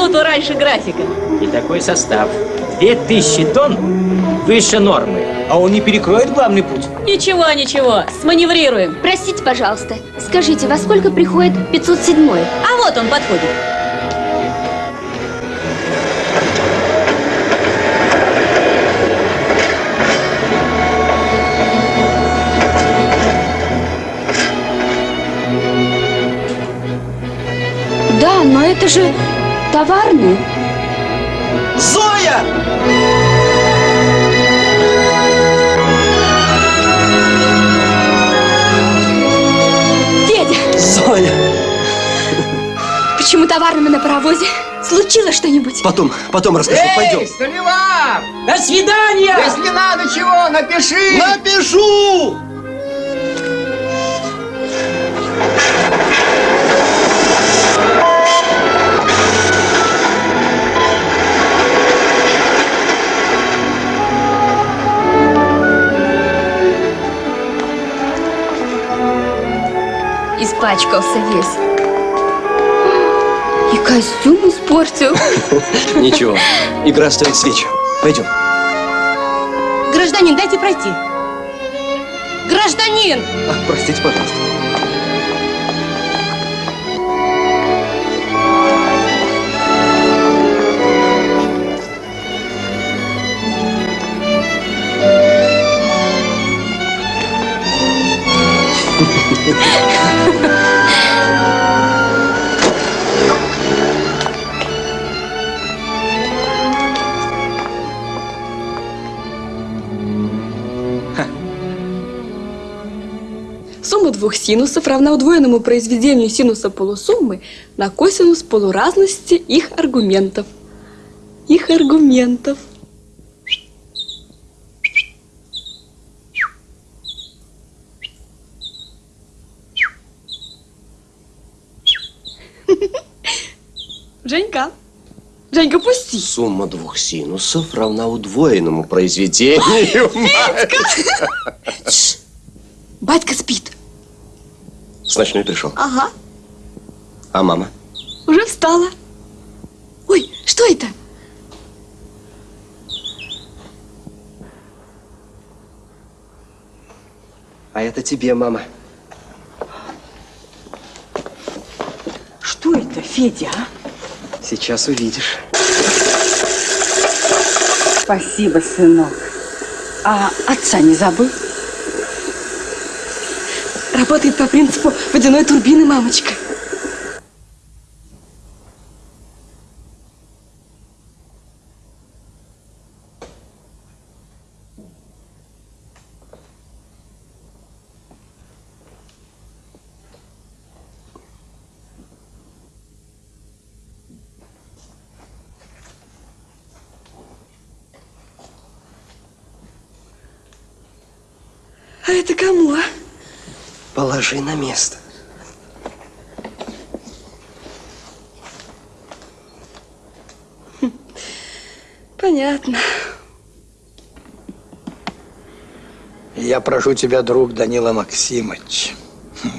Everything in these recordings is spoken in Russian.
31 минуту раньше графика. И такой состав. 2000 тонн выше нормы. А он не перекроет главный путь? Ничего, ничего, сманеврируем. Простите, пожалуйста, скажите, во сколько приходит 507 А вот он подходит. Да, но это же товарный. Зоя! Федя! Зоя! Почему товарными на паровозе? Случилось что-нибудь? Потом, потом расскажу, Эй, пойдем. Столивар! До свидания! Если надо чего, напиши! Напишу! Испачкался весь. И костюм испортил. Ничего, игра стоит свечи. Пойдем. Гражданин, дайте пройти. Гражданин! А, простите, пожалуйста. Двух синусов равна удвоенному произведению синуса полусуммы на косинус полуразности их аргументов. Их аргументов. Женька, Женька, пусти. Сумма двух синусов равна удвоенному произведению. Батька спит. С ночной пришел. Ага, А мама? уже встала. Ой, что это? А это тебе, мама. Что это, Федя, а? Сейчас увидишь. Спасибо, сынок. А отца не забыл? Работает по принципу водяной турбины, мамочка. А это кому, а? Положи на место. Понятно. Я прошу тебя, друг Данила Максимович,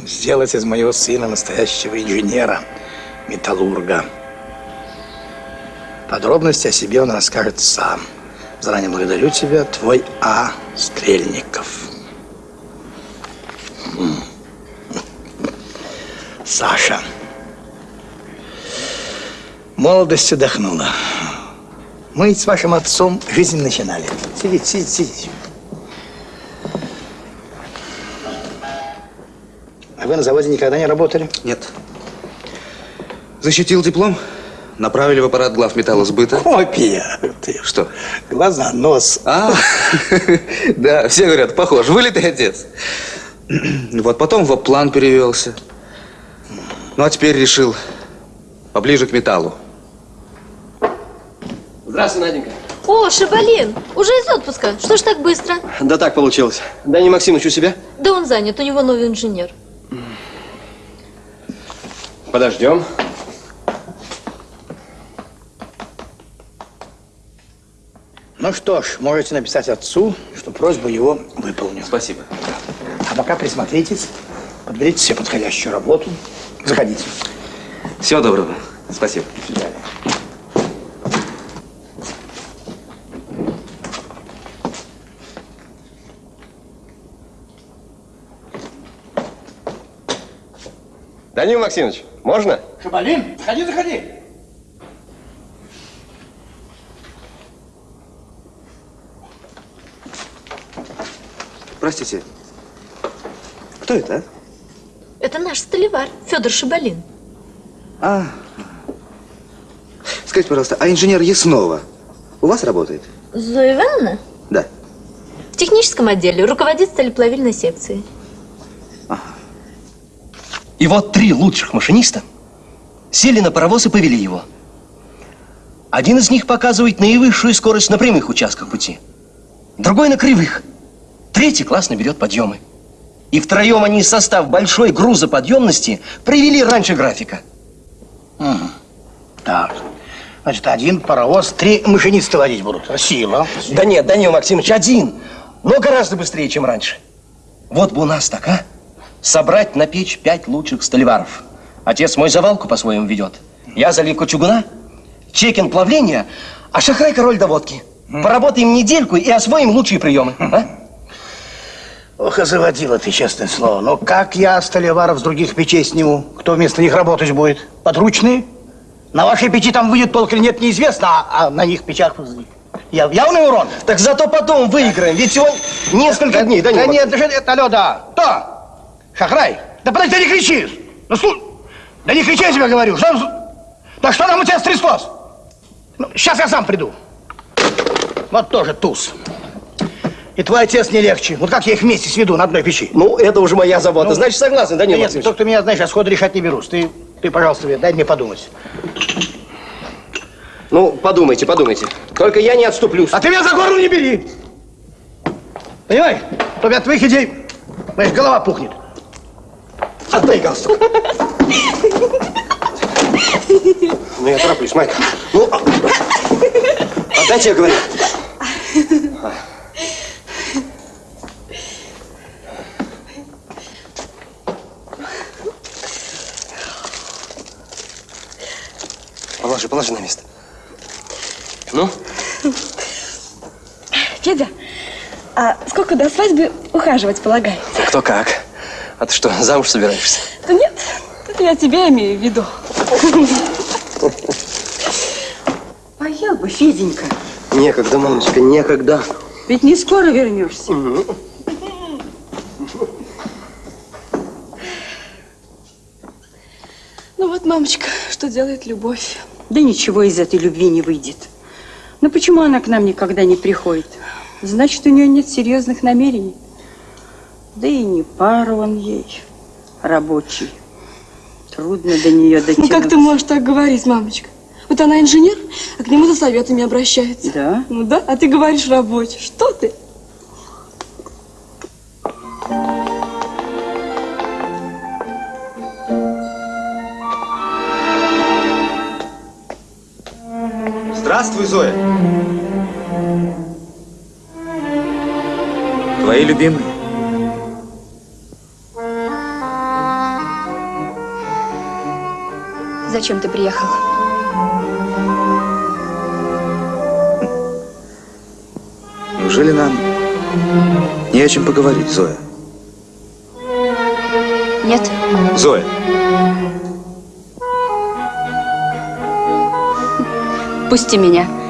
сделать из моего сына настоящего инженера, металлурга. Подробности о себе он расскажет сам. Заранее благодарю тебя, твой А. Стрельников. М. Саша. Молодость отдохнула. Мы с вашим отцом жизнь начинали. Сидите, сидите, сидите. А вы на заводе никогда не работали? Нет. Защитил диплом, направили в аппарат глав металлосбыта. Копия. Ты Что? Глаза, нос. А, да, все говорят, похож, вылитый отец. Вот потом в план перевелся. Ну, а теперь решил поближе к металлу. Здравствуй, Наденька. О, Шабалин, уже из отпуска. Что ж так быстро? Да так получилось. Дани Максимович у себя? Да он занят, у него новый инженер. Подождем. Ну что ж, можете написать отцу, что просьбу его выполню. Спасибо. А пока присмотритесь, подберите себе подходящую работу. Заходите. Всего доброго. Спасибо. Данил Максимович, можно? Шабалин, заходи, заходи. Простите. Кто это, а? Это наш столевар, Федор Шибалин. А. Скажите, пожалуйста, а инженер Яснова у вас работает? Зоя Ивановна? Да. В техническом отделе руководит сталеплавильной секцией. И вот три лучших машиниста сели на паровоз и повели его. Один из них показывает наивысшую скорость на прямых участках пути, другой на кривых, третий классно берет подъемы. И втроем они состав большой грузоподъемности привели раньше графика. Мгм. Так. Значит, один паровоз, три машиниста водить будут. Сила. Да нет, Данил Максимович, один, но гораздо быстрее, чем раньше. Вот бы у нас так, а? Собрать на печь пять лучших столеваров. Отец мой завалку по-своему ведет. Я заливку чугуна, чекин плавления, а Шахрай король доводки. Поработаем недельку и освоим лучшие приемы. а? Ох, и заводила ты, честное слово. Но как я столеваров с других печей сниму? Кто вместо них работать будет? Подручные? На вашей печи там выйдет толк или нет, неизвестно, а, а на них печах я, явный урон. Так зато потом выиграем, ведь всего несколько дней, да Данил нет, Максимович. это, алло, да. Кто? Шахрай? Да подожди, не кричишь. Ну, слушай, да не кричи, я тебе говорю. Что, да что там у тебя стряслось? Ну, сейчас я сам приду. Вот тоже туз. И твой отец не легче. Вот как я их вместе сведу на одной печи? Ну, это уже моя забота. Ну, Значит, согласен, Данил Нет, Максимович? только ты меня, знаешь, сходу решать не берусь. Ты, ты, пожалуйста, дай мне подумать. Ну, подумайте, подумайте. Только я не отступлюсь. А ты меня за горло не бери! Понимаешь? То от твоих идей, знаешь, голова пухнет. Отдай галстук. Ну, я тороплюсь, Майка. Ну, а- отдайте, я говорю. Положи, положи на место. Ну? Федя, а сколько до свадьбы ухаживать полагается? Кто как. А ты что, замуж собираешься? Да нет, это я тебя имею в виду. Поел бы, Феденька. Некогда, мамочка, некогда. Ведь не скоро вернешься. Ну вот, мамочка, что делает любовь? Да ничего из этой любви не выйдет. Но почему она к нам никогда не приходит? Значит, у нее нет серьезных намерений. Да и не пара он ей, рабочий. Трудно до нее Ну дотянуться. как ты можешь так говорить, мамочка? Вот она инженер, а к нему за советами обращается. Да? Ну да, а ты говоришь рабочий. Что ты? Здравствуй, Зоя. Твои любимые. Зачем ты приехал? Неужели нам не о чем поговорить, Зоя? Нет? Зоя, Пусти меня.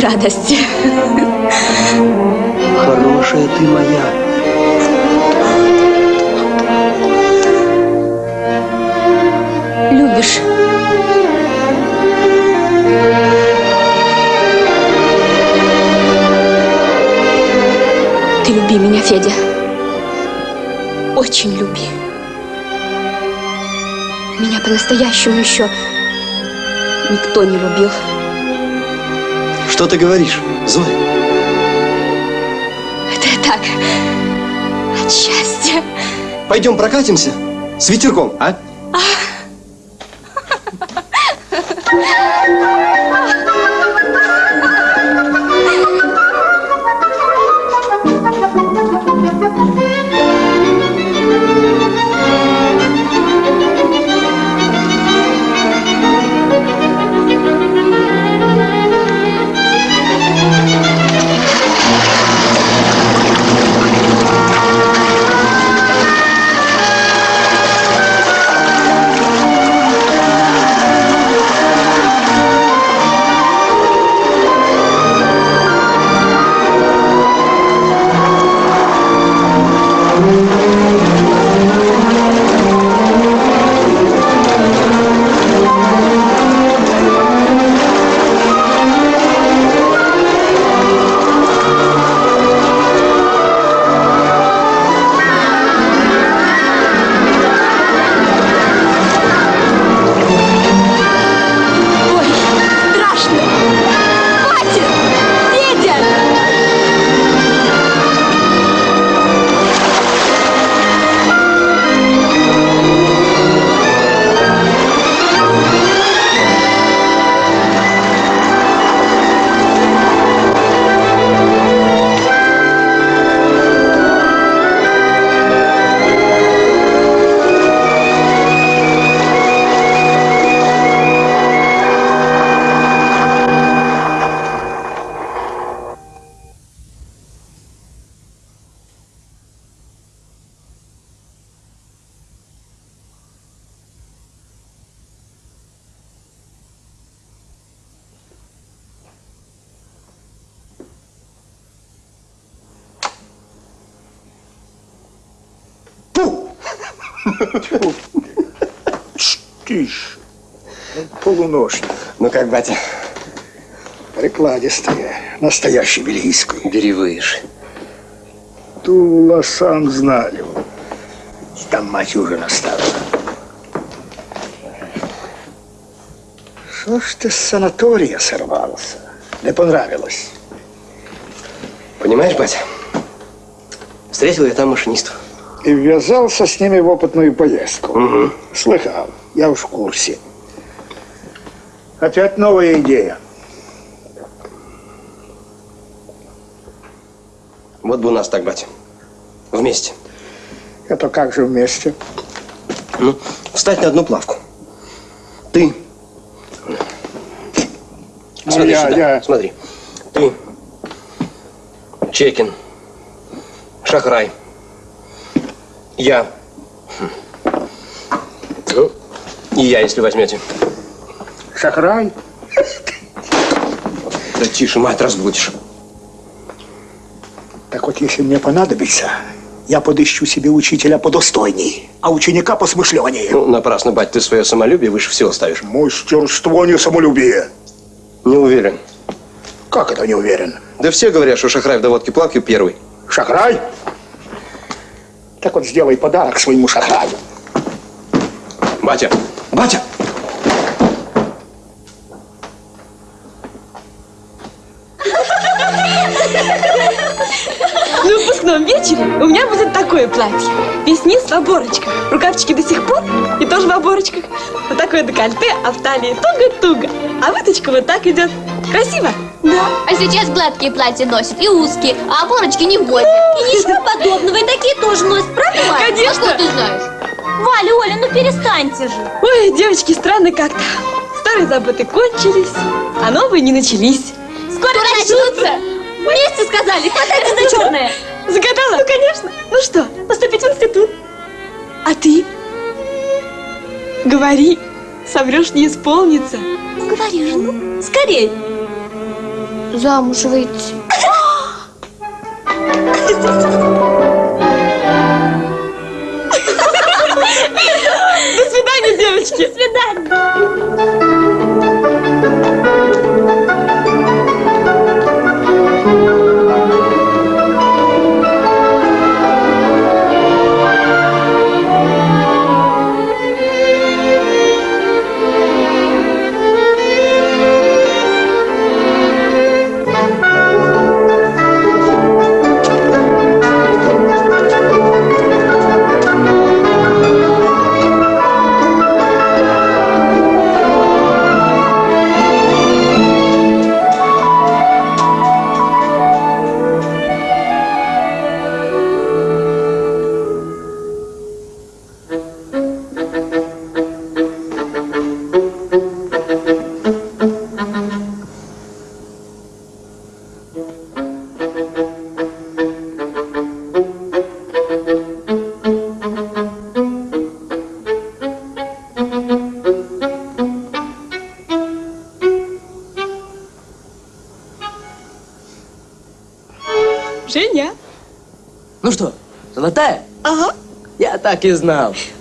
от радости. Хорошая ты моя. любишь. Ты люби меня, Федя. Очень люби. Меня по-настоящему еще никто не любил. Что ты говоришь, Зоя? Это я так, от счастья. Пойдем прокатимся с ветерком, а? Прикладистые. Настоящий бельгийский. Бери выше. Тула сам знали. Там мать уже наставила. Что ж ты с санатория сорвался? Не понравилось? Понимаешь, батя? Встретил я там машинистов. И ввязался с ними в опытную поездку. Угу. Слыхал, я уж в курсе. Опять новая идея. Вот бы у нас так, батя. Вместе. Это как же вместе? Ну, встать на одну плавку. Ты. Ну, Смотри я- сюда. я- Смотри. Ты. Чекин. Шахрай. Я. Ну, и я, если возьмете. Шахрай? Да тише, мать, разбудишь. Так вот, если мне понадобится, я подыщу себе учителя подостойней, а ученика посмышленнее. Ну, напрасно, бать, ты свое самолюбие выше всего ставишь. Мастерство, не самолюбие. Не уверен. Как это не уверен? Да все говорят, что Шахрай в доводке плавки первый. Шахрай? Так вот, сделай подарок своему шахраю. Батя! Батя! На выпускном вечере у меня будет такое платье. Весь низ в оборочках. Рукавчики до сих пор и тоже в оборочках. Вот такое декольте, а в талии туго-туго. А выточка вот так идет. Красиво? Да. А сейчас гладкие платья носят и узкие, а оборочки не вводят. И ничего подобного, и такие тоже носят, правда, Валя? Конечно. А что ты знаешь? Валя, Оля, ну перестаньте же. Ой, девочки, странно как-то. Старые заботы кончились, а новые не начались. Скоро начнутся. Вместе сказали, хватайте за черное. Загадала? Ну, конечно. Ну что, поступить в институт? А ты? Говори, соврешь не исполнится. Ну, говори же, ну, скорей. Замуж выйти. До свидания, девочки. До свидания. Я так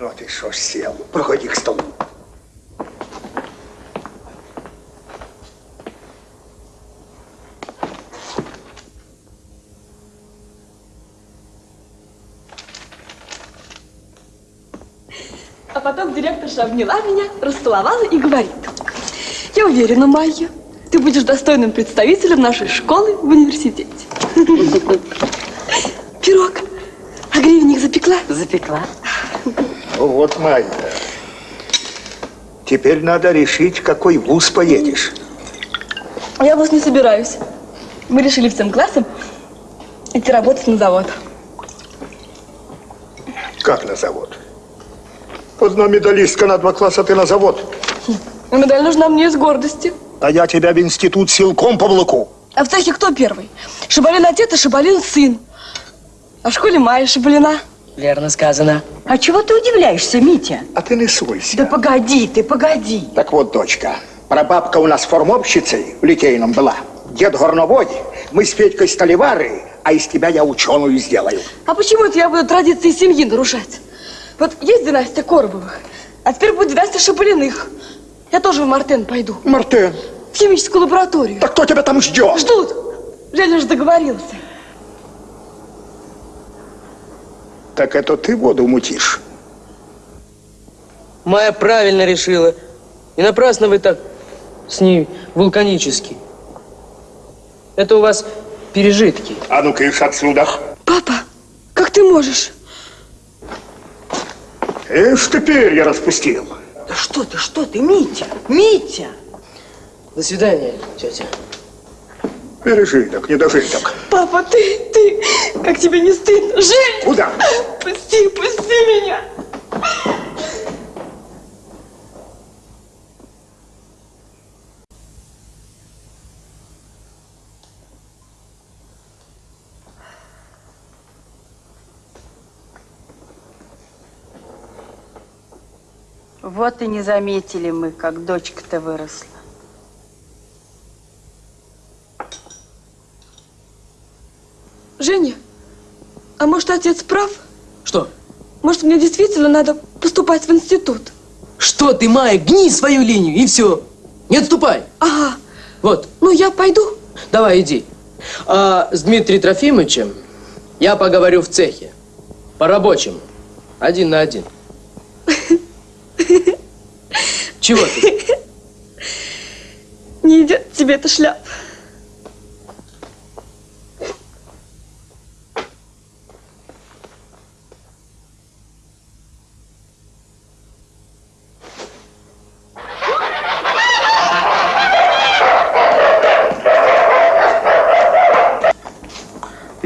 Ну, а ты что ж сел? Проходи к столу. А потом директорша обняла меня, расцеловала и говорит. Я уверена, Майя, ты будешь достойным представителем нашей школы в университете. Пирог. А гривенник запекла? Запекла. Ну вот, Майя. Теперь надо решить, какой вуз поедешь. Я вас не собираюсь. Мы решили всем классом идти работать на завод. Как на завод? Одна медалистка на два класса, ты на завод. Но медаль нужна мне из гордости. А я тебя в институт силком повлеку. А в цехе кто первый? Шабалин отец и Шабалин сын. А в школе Майя Шабалина. Верно сказано. А чего ты удивляешься, Митя? А ты не суйся. Да погоди ты, погоди. Так вот, дочка, прабабка у нас формовщицей в Литейном была. Дед горновой, мы с Петькой столевары, а из тебя я ученую сделаю. А почему это я буду традиции семьи нарушать? Вот есть династия Коробовых, а теперь будет династия Шабалиных. Я тоже в Мартен пойду. Мартен? В химическую лабораторию. Так кто тебя там ждет? Ждут. Женя же договорился. Так это ты воду мутишь? Майя правильно решила. И напрасно вы так с ней вулканически. Это у вас пережитки. А ну-ка, ишь отсюда. Папа, как ты можешь? Ишь ты перья распустил. Да что ты, что ты, Митя? Митя! До свидания, тетя. Пережиток, недожиток. Папа, ты, ты, как тебе не стыдно? Жень! Куда? Пусти, пусти меня! Вот и не заметили мы, как дочка-то выросла. Женя, а может отец прав? Что? Может мне действительно надо поступать в институт? Что ты, Майя, гни свою линию и все. Не отступай. Ага. Вот. Ну, я пойду. Давай, иди. А с Дмитрием Трофимовичем я поговорю в цехе. По-рабочему. Один на один. Чего ты? Не идет тебе эта шляпа.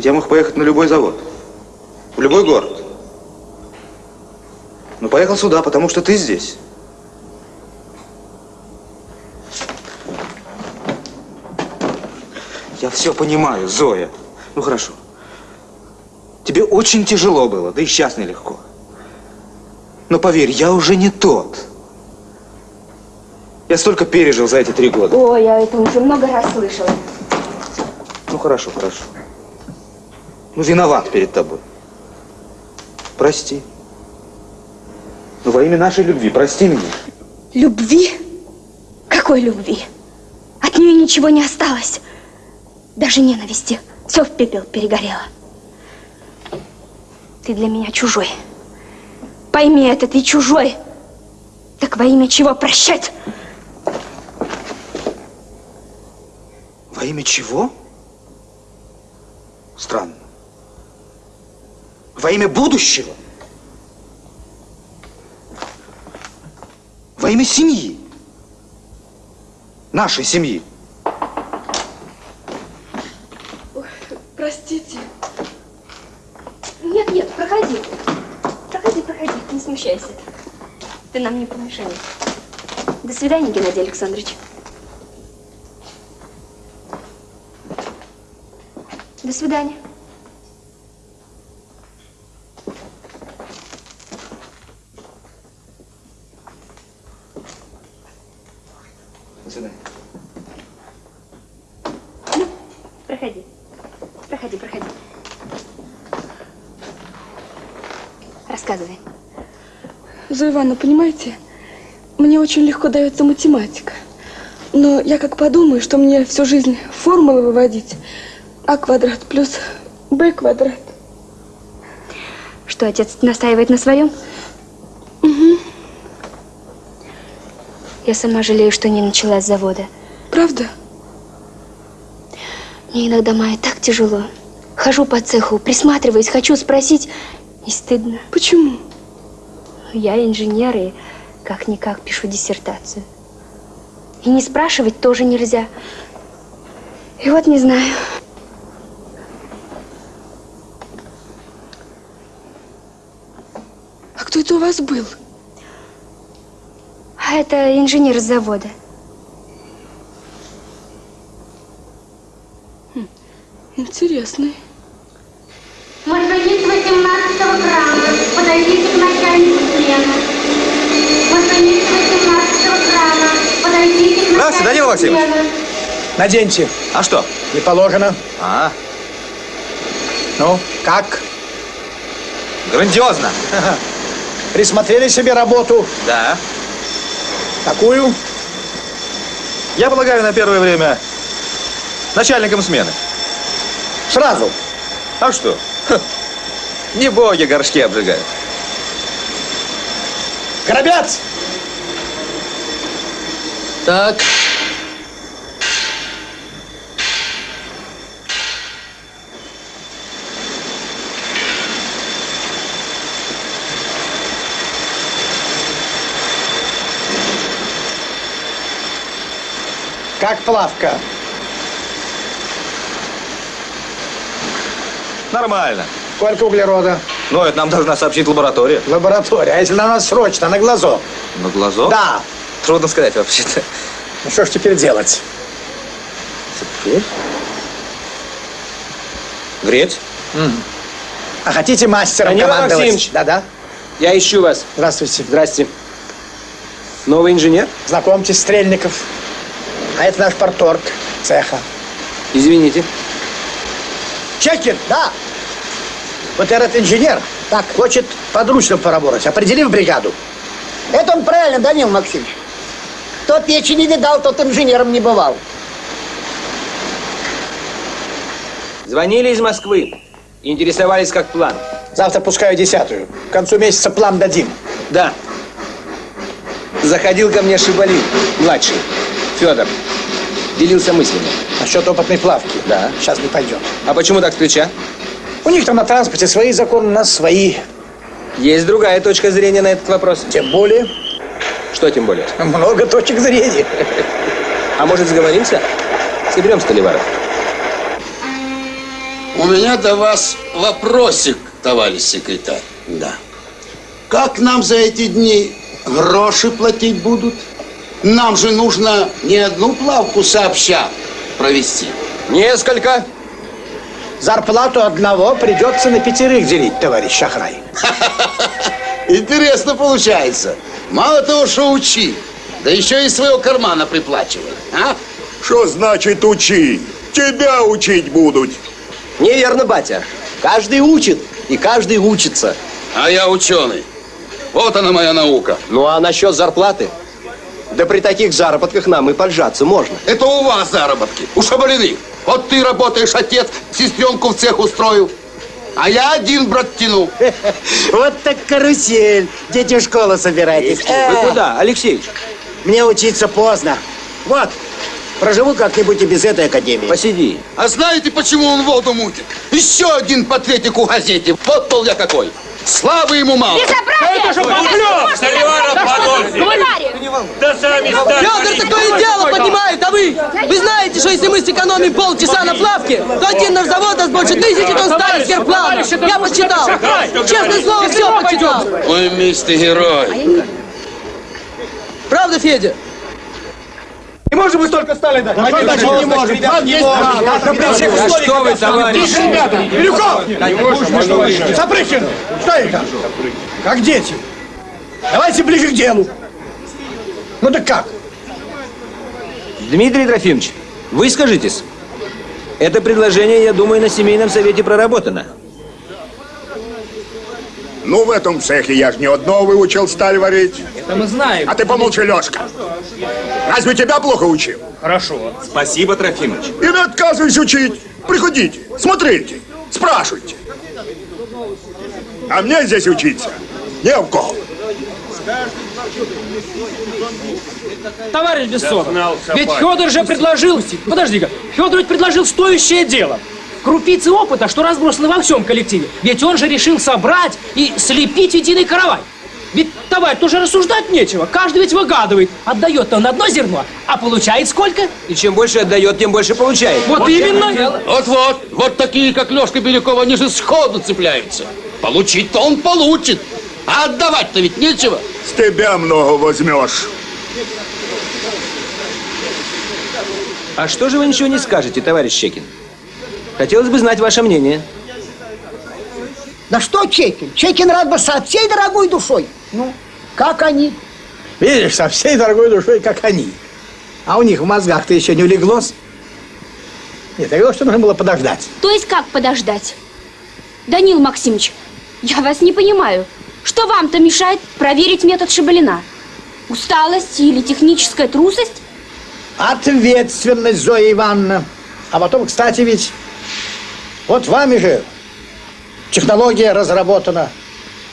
Ведь я мог поехать на любой завод. В любой город. Но поехал сюда, потому что ты здесь. Я все понимаю, Зоя. Ну хорошо. Тебе очень тяжело было, да и сейчас нелегко. Но поверь, я уже не тот. Я столько пережил за эти три года. Ой, я это уже много раз слышала. Ну хорошо, хорошо. Ну виноват перед тобой. Прости. Ну во имя нашей любви, прости меня. Любви? Какой любви? От нее ничего не осталось. Даже ненависти. Все в пепел перегорело. Ты для меня чужой. Пойми это, ты чужой. Так во имя чего прощать? Во имя чего? Странно во имя будущего, во имя семьи, нашей семьи. Ой, простите. Нет, нет, проходи. Проходи, проходи, не смущайся. Ты нам не помешаешь. До свидания, Геннадий Александрович. До свидания. Проходи. Проходи, проходи. Рассказывай. Зоя Ивановна, понимаете, мне очень легко дается математика. Но я как подумаю, что мне всю жизнь формулы выводить. А квадрат плюс Б квадрат. Что, отец настаивает на своем? Угу. Я сама жалею, что не начала с завода. Правда? Мне иногда, Майя, так тяжело. Хожу по цеху, присматриваюсь, хочу спросить, и стыдно. Почему? Я инженер и как-никак пишу диссертацию. И не спрашивать тоже нельзя. И вот не знаю. А кто это у вас был? А это инженер с завода. Интересный. Машинист 18 грамма. Подойдите к начальнику смены. Машинист 18 грамма. Подойдите к Здравствуйте, Данила начальнику Максимович. Наденьте. А что? Не положено. А, Ну, как? грандиозно. Присмотрели себе работу? Да. Какую? Я полагаю, на первое время начальником смены. Сразу. А что? Ха, Не боги горшки обжигают. Горобец! Так. Как плавка? Нормально. Сколько углерода? Ну, это нам должна сообщить лаборатория. Лаборатория. А если на нас срочно, на глазок? На глазок? Да. Трудно сказать вообще-то. Ну что ж теперь делать? Теперь? Греть? А хотите мастером Данила командовать? Максимович. Да-да. Я ищу вас. Здравствуйте. Здрасте. Новый инженер? Знакомьтесь, Стрельников. А это наш порторг цеха. Извините. Чекин, да. Вот этот инженер так хочет подручно поработать. Определи в бригаду. Это он правильно, Данил Максимович. Кто печи не видал, тот инженером не бывал. Звонили из Москвы. Интересовались, как план. Завтра пускаю десятую. К концу месяца план дадим. Да. Заходил ко мне Шибалин, младший, Федор. Делился мыслями. Насчет опытной плавки. Да. Сейчас не пойдет. А почему так с плеча? У них там на транспорте свои законы, у нас свои. Есть другая точка зрения на этот вопрос. Тем более. Что тем более? Много точек зрения. А может, сговоримся? Соберем Столиваров. У меня до вас вопросик, товарищ секретарь. Да. Как нам за эти дни гроши платить будут? Нам же нужно не одну плавку сообща провести. Несколько. Зарплату одного придется на пятерых делить, товарищ Шахрай. Интересно получается. Мало того, что учи, да еще и своего кармана приплачивай. А? Что значит учи? Тебя учить будут. Неверно, батя. Каждый учит, и каждый учится. А я ученый. Вот она моя наука. Ну а насчет зарплаты? Да при таких заработках нам и поджаться можно. Это у вас заработки, у Шабалиных. Вот ты работаешь, отец, сестренку в цех устроил. А я один, брат, тяну. Вот так карусель. Дети в школу собирайтесь. Вы куда, Алексеевич? Мне учиться поздно. Вот, проживу как-нибудь и без этой академии. Посиди. А знаете, почему он воду мутит? Еще один патретик у газете. Вот пол я какой. Славы ему мало. Безобразие! Это же подлёг! Столиваров Да сами Федор такое дело поднимает, а вы? Вы знаете, что если мы сэкономим полчаса на плавке, то один наш завод даст больше тысячи тонн стали сверхплана. Я посчитал. Честное слово, все почитал. Ой, мистер герой. Правда, Федя? Не можем мы столько стали дать. А что значит не можем? Вам есть можем. право. Как при всех А условиях, что вы, как товарищ? Тише, ребята. Бирюков! Запрыгин! Что это? Как дети. Давайте ближе к делу. Ну так как? Дмитрий Трофимович, вы скажитесь. Это предложение, я думаю, на семейном совете проработано. Ну, в этом цехе я ж не одно выучил сталь варить. Это мы знаем. А ты помолчи, Лёшка. Разве тебя плохо учил? Хорошо. Спасибо, Трофимович. И не отказывайся учить. Приходите, смотрите, спрашивайте. А мне здесь учиться не в кого. Товарищ Бессонов, ведь. Федор же предложил... Подожди-ка, Федор ведь предложил стоящее дело. Крупицы опыта, что разбросаны во всем коллективе. Ведь он же решил собрать и слепить единый каравай. Ведь, товарищ, тоже рассуждать нечего. Каждый ведь выгадывает. Отдает он одно зерно, а получает сколько? И чем больше отдает, тем больше получает. Вот именно. Вот-вот, вот такие, как Лёшка Беляков, они же сходу цепляются. Получить-то он получит, а отдавать-то ведь нечего. С тебя много возьмешь. А что же вы ничего не скажете, товарищ Щекин? Хотелось бы знать ваше мнение. Да что Чекин? Чекин рад бы со всей дорогой душой. Ну, как они? Видишь, со всей дорогой душой, как они. А у них в мозгах-то еще не улеглось. Нет, я говорю, что нужно было подождать. То есть как подождать? Данил Максимович, я вас не понимаю. Что вам-то мешает проверить метод Шабалина? Усталость или техническая трусость? Ответственность, Зоя Ивановна. А потом, кстати, ведь вот вами же технология разработана.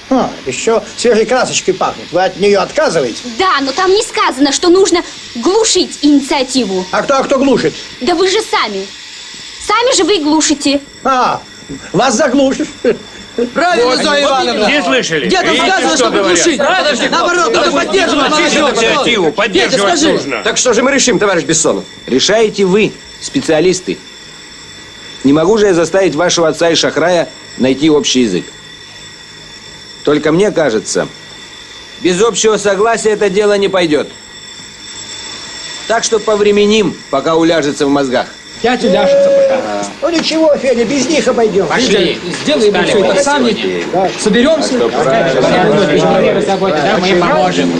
А, еще свежей красочкой пахнет. Вы от нее отказываете? Да, но там не сказано, что нужно глушить инициативу. А кто, а кто глушит? Да вы же сами. Сами же вы и глушите. А, вас заглушишь. Правильно, Вот, Зоя Ивановна. Все слышали? Где там сказано, что чтобы говорят? глушить? Подожди, Наоборот, надо поддерживать инициативу поддерживать нужно. Так что же мы решим, товарищ Бессонов? Решаете вы, специалисты. Не могу же я заставить вашего отца и Шахрая найти общий язык. Только мне кажется, без общего согласия это дело не пойдет. Так что повременим, пока уляжется в мозгах. Пять уляжется пока. Ну ничего, Федя, без них обойдем. Пошли. Сделаем мы все это сами. Соберемся. Мы поможем.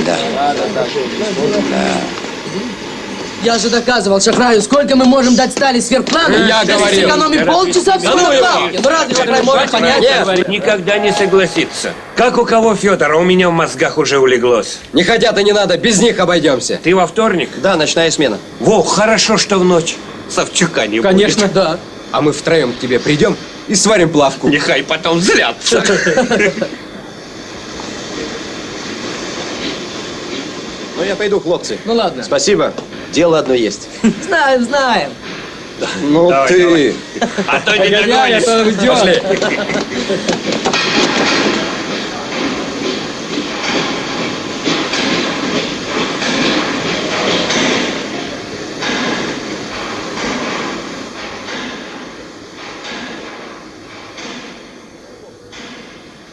Я же доказывал Шахраю, сколько мы можем дать стали сверхплана, Я если говорил. сэкономим полчаса всего на плавке. Ну разве Шахрай может понять? Нет, никогда не согласится. Как у кого Федора, у меня в мозгах уже улеглось. Не хотят и не надо, без них обойдемся. Ты во вторник? Да, ночная смена. Во, хорошо, что в ночь. Савчука не Конечно, будет. да. А мы втроем к тебе придем и сварим плавку. Нехай потом зрятся. Ну, я пойду, хлопцы. Ну ладно. Спасибо. Дело одно есть. Знаем, знаем. Ну Давай, ты. давай. А то не Ай-яй-яй, догонишь. Пошли.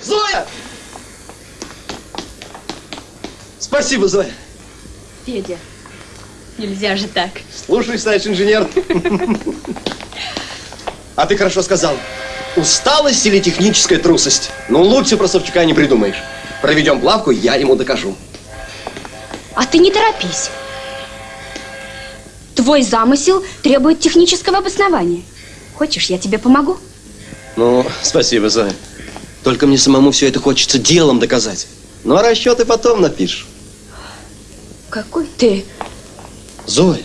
Зоя! Спасибо, Зоя. Федя, нельзя же так. Слушай, значит, инженер. А ты хорошо сказал. Усталость или техническая трусость? Ну, лучше про Савчука не придумаешь. Проведем плавку, я ему докажу. А ты не торопись. Твой замысел требует технического обоснования. Хочешь, я тебе помогу? Ну, спасибо, Зоя. Только мне самому все это хочется делом доказать. Ну, а расчеты потом напишешь. Какой ты? Зоя.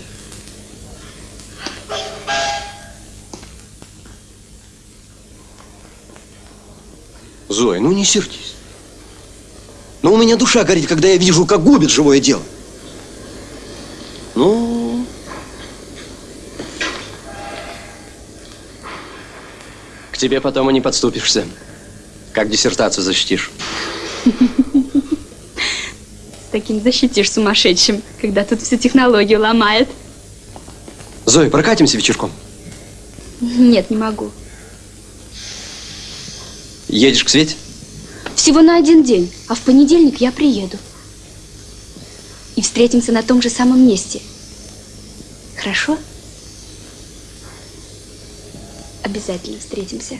Зоя, ну не сердись. Но у меня душа горит, когда я вижу, как губит живое дело. Ну... К тебе потом и не подступишься. Как диссертацию защитишь? Таким защитишь сумасшедшим, когда тут всю технологию ломает. Зоя, прокатимся вечерком. Нет, не могу. Едешь к Свете? Всего на один день, а в понедельник я приеду. И встретимся на том же самом месте. Хорошо? Обязательно встретимся.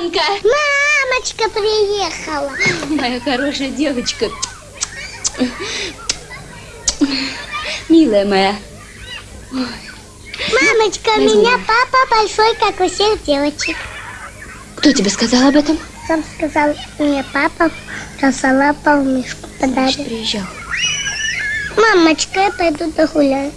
Светланка! Мамочка приехала. Моя хорошая девочка. Милая моя. Мамочка, у Возьми. меня папа большой, как у всех девочек. Кто тебе сказал об этом? Сам сказал мне папа, косолапал мишку подарил. приезжал. Мамочка, я пойду догуляю.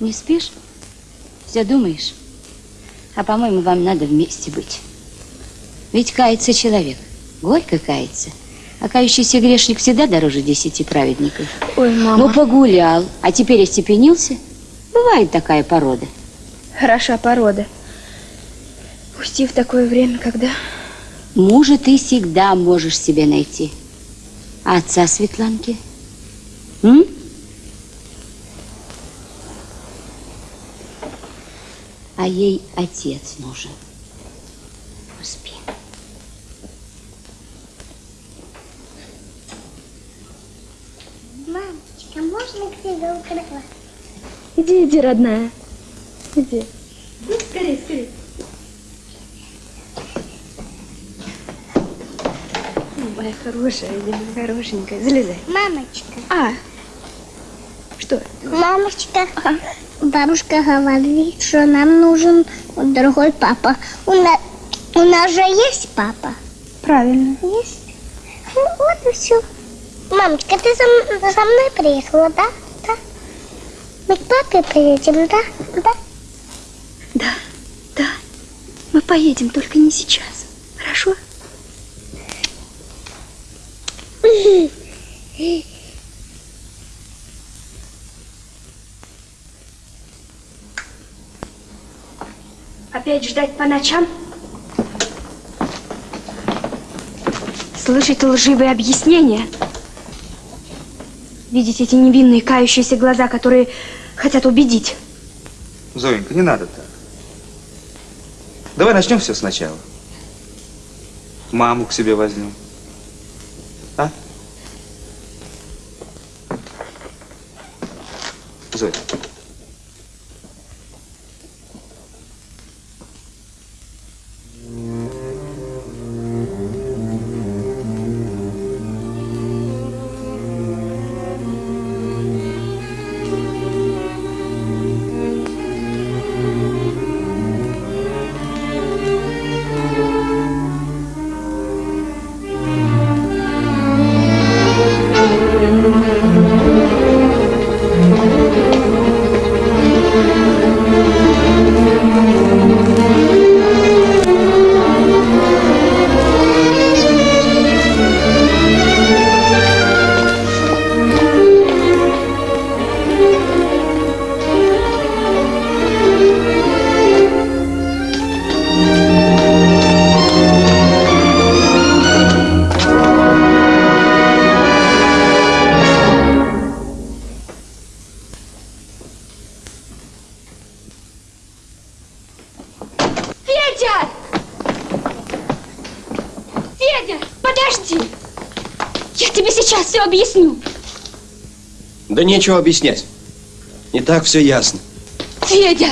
Не спишь? Все думаешь? А по-моему, вам надо вместе быть. Ведь кается человек, горько кается. А кающийся грешник всегда дороже десяти праведников. Ой, мама. Ну, погулял, а теперь остепенился. Бывает такая порода. Хороша порода. Пусти в такое время, когда... Мужа ты всегда можешь себе найти. А отца Светланки? М? А ей отец нужен. Успей. Мамочка, можно к тебе укрыла? Иди, иди, родная. Иди. Ну, скорее, скорее. Моя хорошая, иди, хорошенькая. Залезай. Мамочка. А, что? Мамочка, бабушка говорит, что нам нужен другой папа. У, на- у нас же есть папа. Правильно. Есть? Ну, вот и все. Мамочка, ты за, за мной приехала, да? Да. Мы к папе приедем, да? Да. Да, да. Мы поедем, только не сейчас. Хорошо? Опять ждать по ночам? Слышать лживые объяснения? Видеть эти невинные кающиеся глаза, которые хотят убедить? Зоенька, не надо так. Давай начнем все сначала. Маму к себе возьмем. А? Зоя. Да нечего объяснять. Не так все ясно. Федя!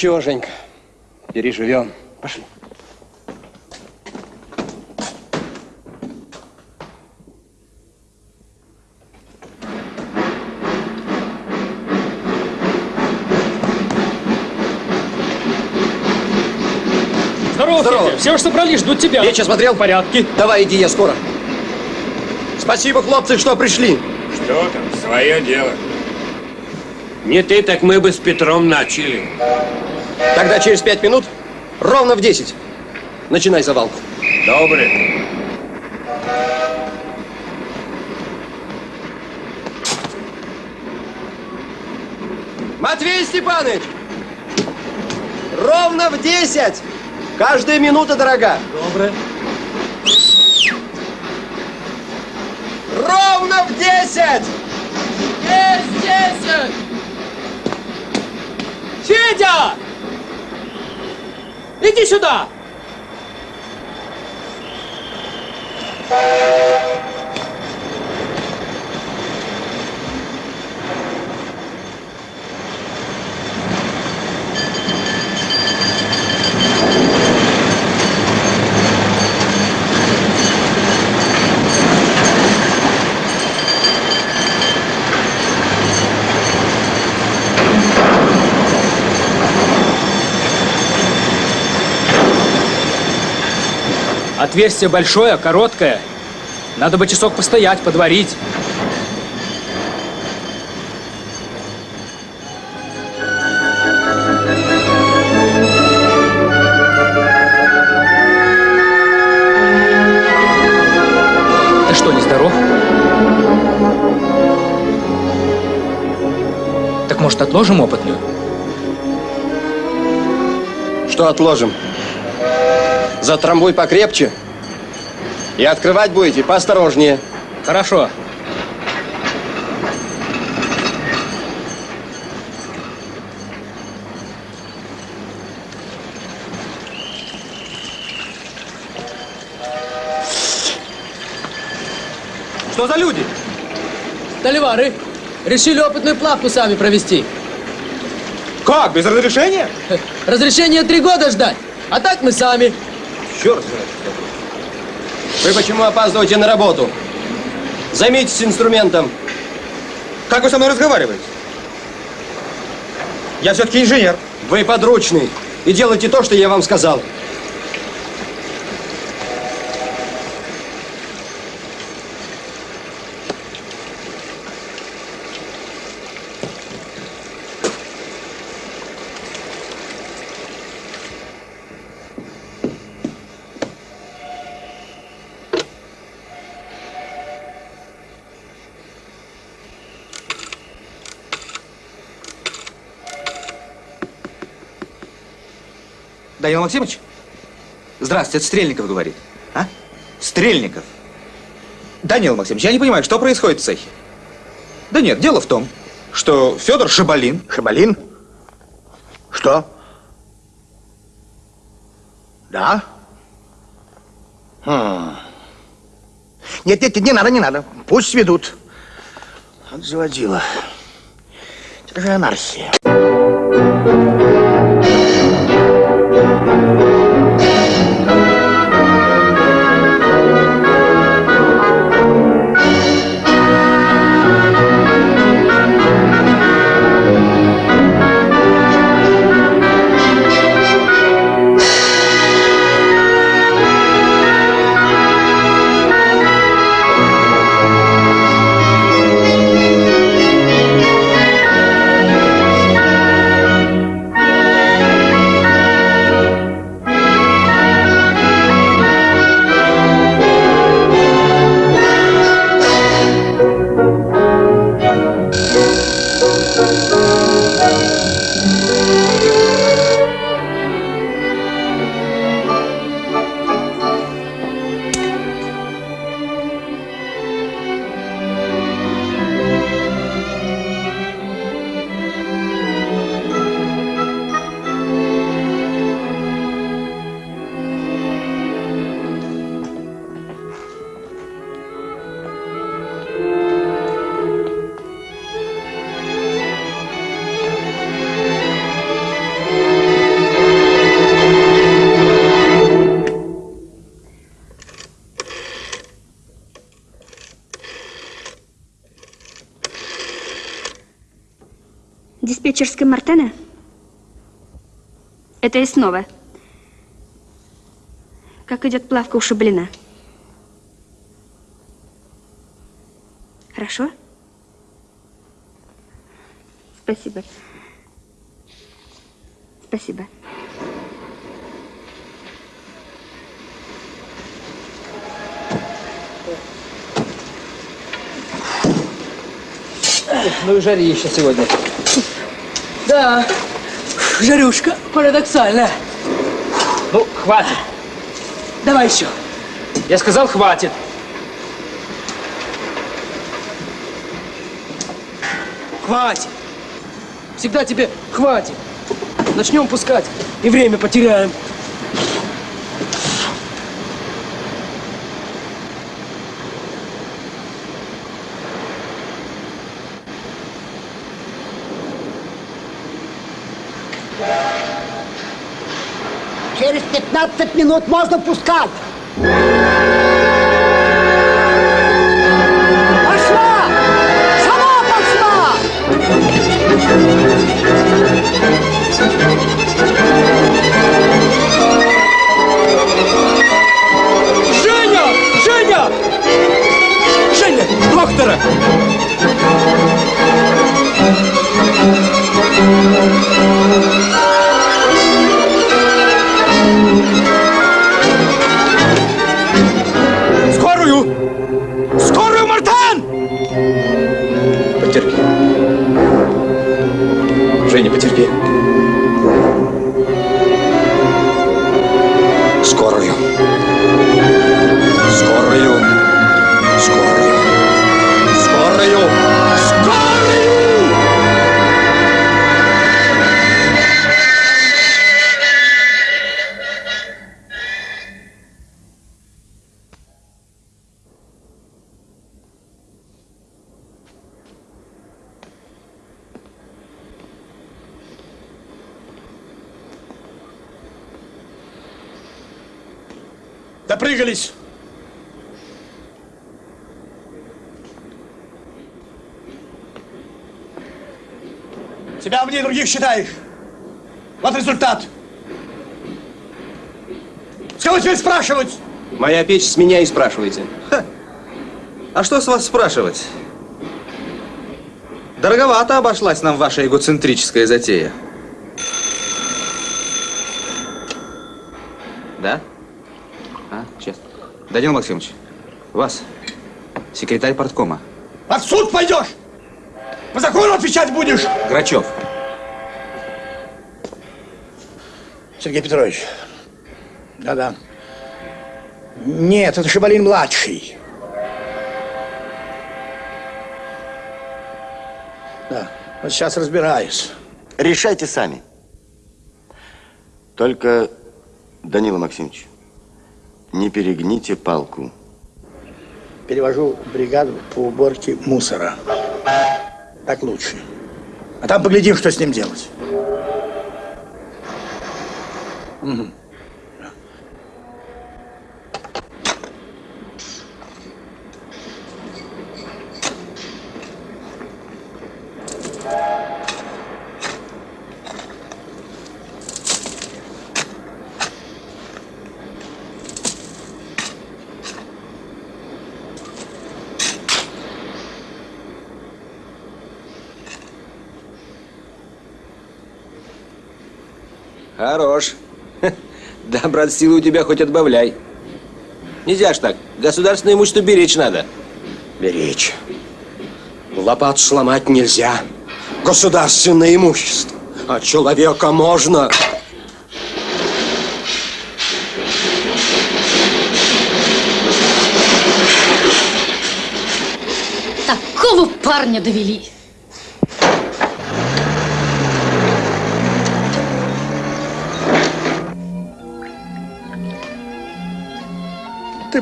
Ничего, Женька, переживем. Пошли. Здорово, Здорово. Федя. Все уже собрались, ждут тебя. Вечер смотрел? В порядке. Давай, иди, я скоро. Спасибо, хлопцы, что пришли. Что там, свое дело. Не ты, так мы бы с Петром начали. Тогда через пять минут, ровно в 10, начинай завалку. Добрый. Матвей Степанович! Ровно в 10! Каждая минута дорога. Добре. Ровно в 10! Есть десять! Федя! Иди сюда! Отверстие большое, короткое. Надо бы часок постоять, подварить. Ты что, не здоров? Так может отложим опытную? Что отложим? Затрамбуй покрепче. И открывать будете поосторожнее. Хорошо. Что за люди? Толивары. Решили опытную плавку сами провести. Как, без разрешения? Разрешение три года ждать. А так мы сами. Черт знает. Вы почему опаздываете на работу? Займитесь инструментом. Как вы со мной разговариваете? Я все-таки инженер. Вы подручный. И делайте то, что я вам сказал. Данил Максимович? Здравствуйте, это Стрельников говорит. А? Стрельников. Данил Максимович, я не понимаю, что происходит в цехе? Да нет, дело в том, что Федор Шабалин... Шабалин? Что? Да? Хм. Нет, нет, не надо, не надо. Пусть сведут. Вот заводила. Это же анархия. Это и снова. Как идет плавка у Шаблина? Хорошо? Спасибо. Спасибо. Ну и жарище сегодня. Да, жарюшка парадоксальная. Ну, хватит. Давай еще. Я сказал, хватит. Хватит. Всегда тебе хватит. Начнем пускать и время потеряем. Через 15 минут можно пускать. Женя, считаешь. Вот результат. С кого теперь спрашивать? Моя печь с меня и спрашиваете. А что с вас спрашивать? Дороговато обошлась нам ваша эгоцентрическая затея. Да? А, сейчас. Данил Максимович, вас, секретарь порткома. Под суд пойдешь! По закону отвечать будешь! Грачев. Сергей Петрович. Да-да. Нет, это Шабалин младший. Да, вот сейчас разбираюсь. Решайте сами. Только, Данила Максимович, не перегните палку. Перевожу бригаду по уборке мусора. Так лучше. А там поглядим, что с ним делать. Mm-hmm. Брат, силы у тебя хоть отбавляй. Нельзя ж так. Государственное имущество беречь надо. Беречь. Лопат сломать нельзя. Государственное имущество. А человека можно. Такого парня довели.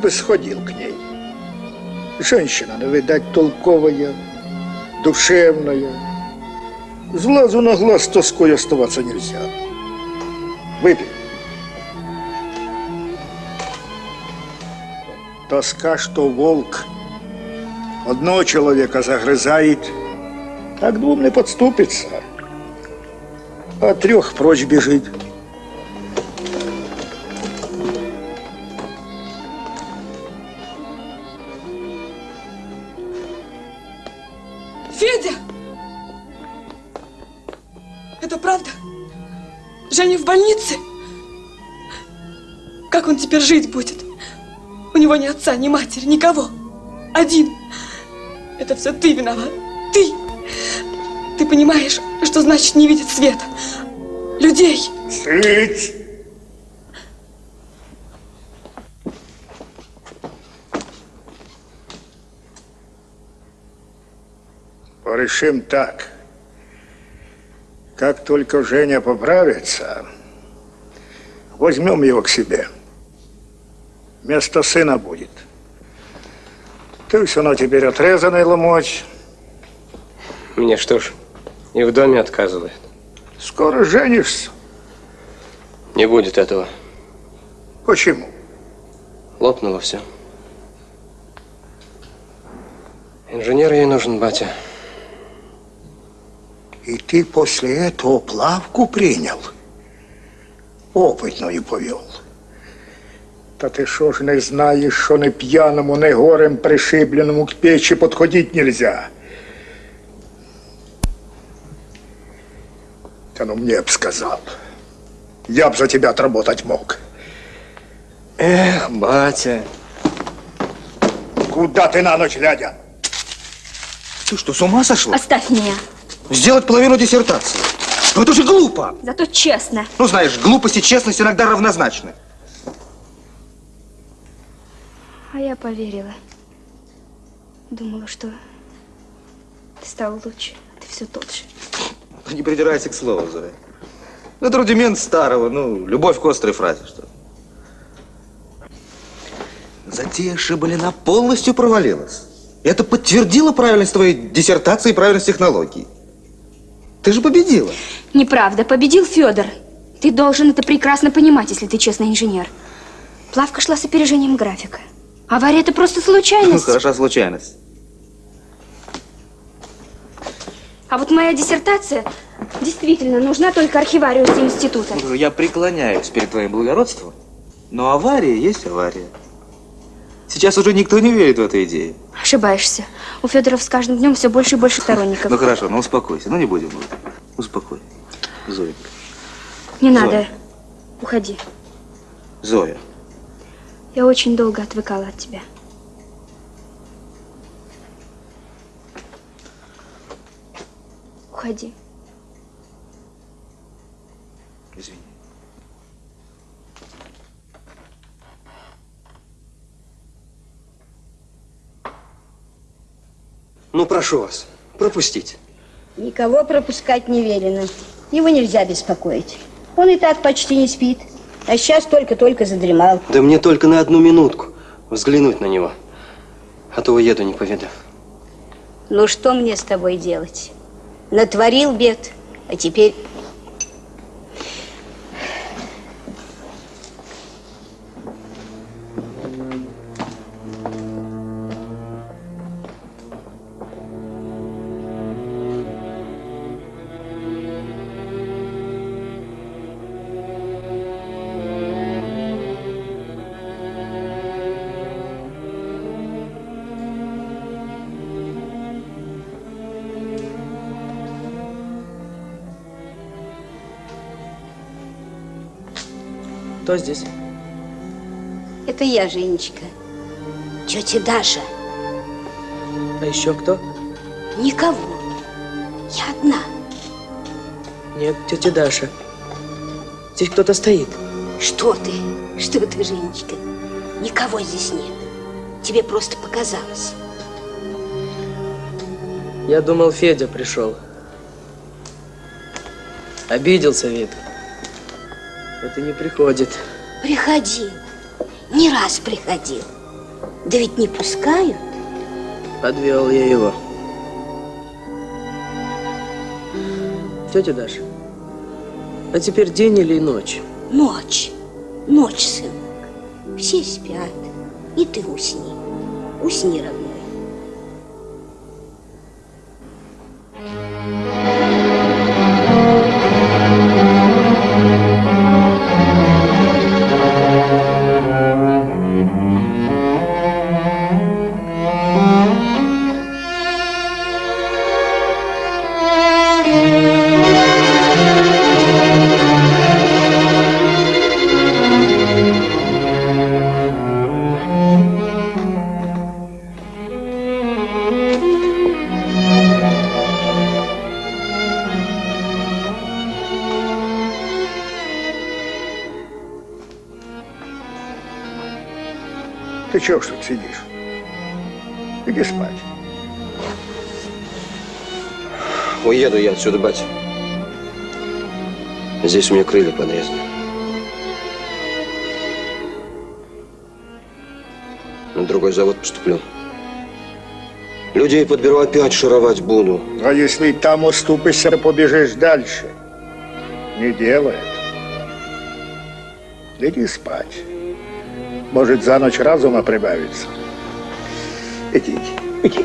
Бы сходил к ней. Женщина, ну, видать, толковая, душевная. С глазу на глаз тоской оставаться нельзя. Выпей. Тоска, что волк одного человека загрызает, так двум не подступится. а трех прочь бежит. Теперь жить будет? У него ни отца, ни матери, никого. Один. Это все ты виноват. Ты. Ты понимаешь, что значит не видеть света? Людей. Цыть! Порешим так. Как только Женя поправится, возьмем его к себе. Вместо сына будет. Ты все равно теперь отрезанный ломоть. Мне что ж, и в доме отказывают. Скоро женишься. Не будет этого. Почему? Лопнуло все. Инженер ей нужен, батя. И ты после этого плавку принял? Опытную повел. Та ти що ж не знаєш, що не п'яному, не горем пришибленому к печи подходить нельзя? Та ну мне б сказал. Я б за тебя отработать мог. Эх, батя. Куда ты на ночь глядя? Ты что, с ума сошла? Оставь меня. Сделать половину диссертации. Ну это же глупо. Зато честно. Ну знаешь, глупость и честность иногда равнозначны. А я поверила. Думала, что ты стал лучше, а ты все тот же. Ну, Не придирайся к слову, Зоя. Ну, Это рудимент старого, ну, любовь к острой фразе, что ли. Затея Шибалина полностью провалилась. Это подтвердило правильность твоей диссертации и правильность технологий. Ты же победила. Неправда, победил Федор. Ты должен это прекрасно понимать, если ты честный инженер. Плавка шла с опережением графика. Авария это просто Ну, случайность. хороша случайность. А вот моя диссертация действительно нужна только архивариусу института. Я преклоняюсь перед твоим благородством, но авария есть авария. Сейчас уже никто не верит в эту идею. Ошибаешься. У Федоров с каждым днем все больше и больше сторонников. Ну хорошо, ну успокойся, ну не будем. Успокой. Зоенька. Не Зоя. надо. Уходи. Зоя. Я очень долго отвыкала от тебя. Уходи. Извини. Ну, прошу вас, пропустите. Никого пропускать не велено. Его нельзя беспокоить. Он и так почти не спит. А сейчас только-только задремал. Да мне только на одну минутку взглянуть на него. А то уеду, не повидав. Ну что мне с тобой делать? Натворил бед, а теперь... Кто здесь? Это я, Женечка. Тетя Даша. А еще кто? Никого. Я одна. Нет, тетя Даша. Здесь кто-то стоит. Что ты? Что ты, Женечка? Никого здесь нет. Тебе просто показалось. Я думал, Федя пришел. Обиделся вид. И не приходит. Приходил. Не раз приходил. Да ведь не пускают. Подвел я его. Тетя Даша, а теперь день или ночь? Ночь. Ночь, сынок. Все спят. И ты усни. Усни, родной. Чего ж тут сидишь? Иди спать. Уеду я отсюда, батя. Здесь у меня крылья подрезаны. На другой завод поступлю. Людей подберу, опять шаровать буду. А если там уступишься, побежишь дальше? Не делай это. Иди спать. Может, за ночь разума прибавится. Иди, иди,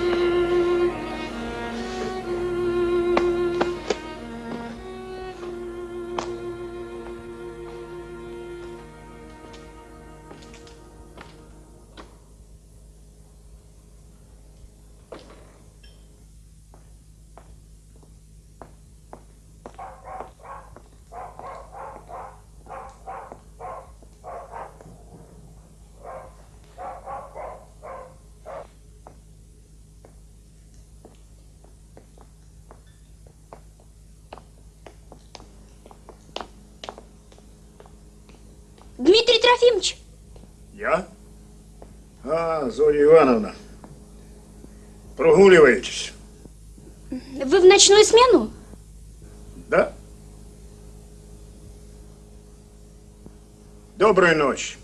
Доброй ночи.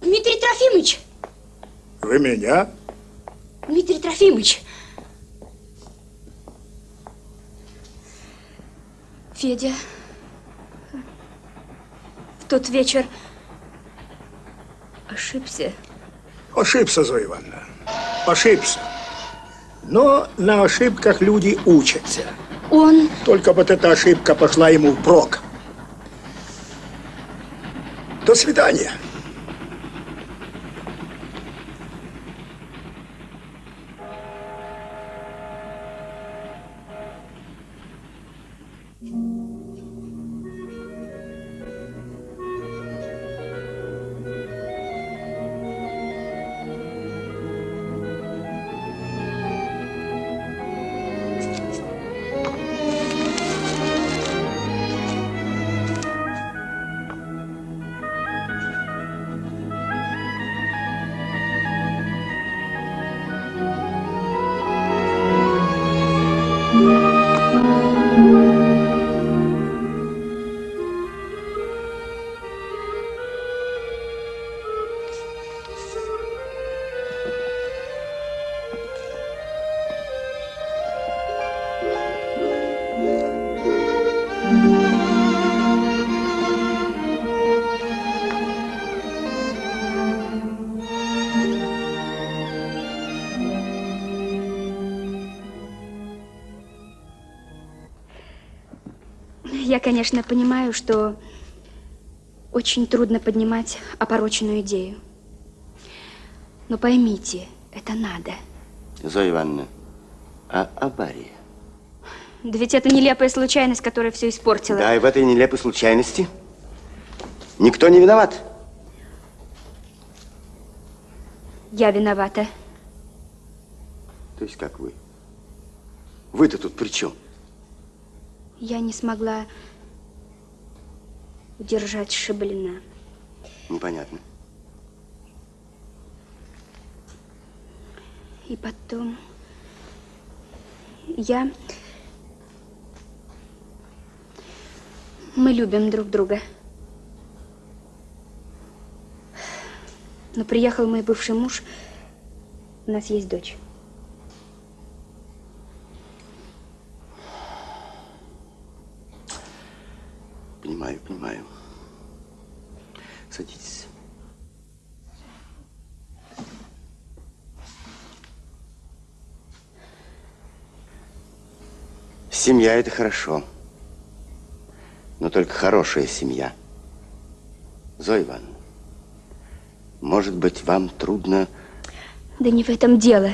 Дмитрий Трофимович, Вы меня? Дмитрий Трофимович. Федя, в тот вечер ошибся. Ошибся, Зоя Ивановна. Ошибся. Но на ошибках люди учатся. Он... Только вот эта ошибка пошла ему впрок. До свидания. Конечно, понимаю, что очень трудно поднимать опороченную идею. Но поймите, это надо. Зоя Ивановна, а авария? Да ведь это нелепая случайность, которая все испортила. Да, и в этой нелепой случайности никто не виноват. Я виновата. То есть как вы? Вы-то тут при чем? Я не смогла удержать Шибалина. Непонятно. И потом я... Мы любим друг друга. Но приехал мой бывший муж, у нас есть дочь. Понимаю, понимаю. Садитесь. Семья – это хорошо. Но только хорошая семья. Зоя Ивановна, может быть, вам трудно... Да не в этом дело.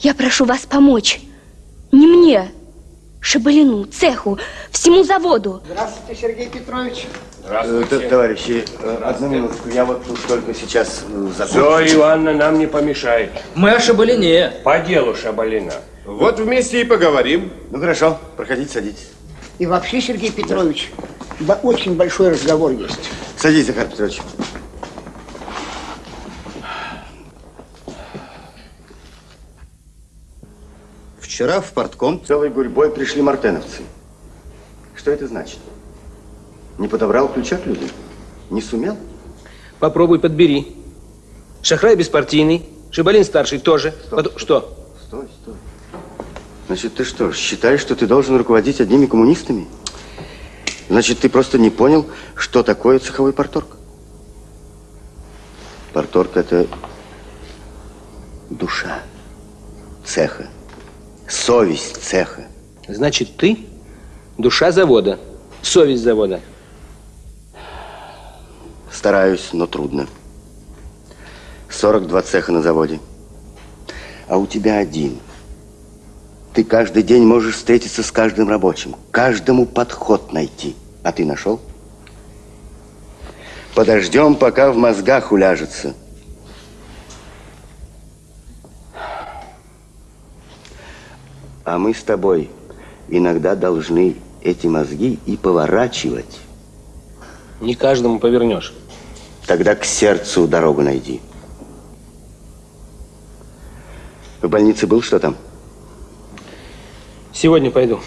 Я прошу вас помочь. Не мне, Шабалину, цеху, всему заводу. Здравствуйте, Сергей Петрович. Здравствуйте. Товарищи, э, одну минутку. Я вот тут только сейчас э, закончу. Зоя Ивановна нам не помешает. Мы о Шабалине. По делу Шабалина. Вот вместе и поговорим. Ну хорошо, проходите, садитесь. И вообще, Сергей Петрович, Ба- Очень большой разговор есть. Садись, Захар Петрович. Вчера в портком целой гурьбой пришли мартеновцы. Что это значит? Не подобрал ключа к людям? Не сумел? Попробуй подбери. Шахрай беспартийный, Шибалин старший тоже. Потом- Что? Стой, стой. Значит, ты что, считаешь, что ты должен руководить одними коммунистами? Значит, ты просто не понял, что такое цеховой порторг. Порторг – это душа цеха, совесть цеха. Значит, ты душа завода, совесть завода. Стараюсь, но трудно. 42 цеха на заводе. А у тебя один. Ты каждый день можешь встретиться с каждым рабочим, каждому подход найти. А ты нашел? Подождем, пока в мозгах уляжется. А мы с тобой иногда должны эти мозги и поворачивать. Не каждому повернешь. Тогда к сердцу дорогу найди. В больнице был что там? Сегодня пойду.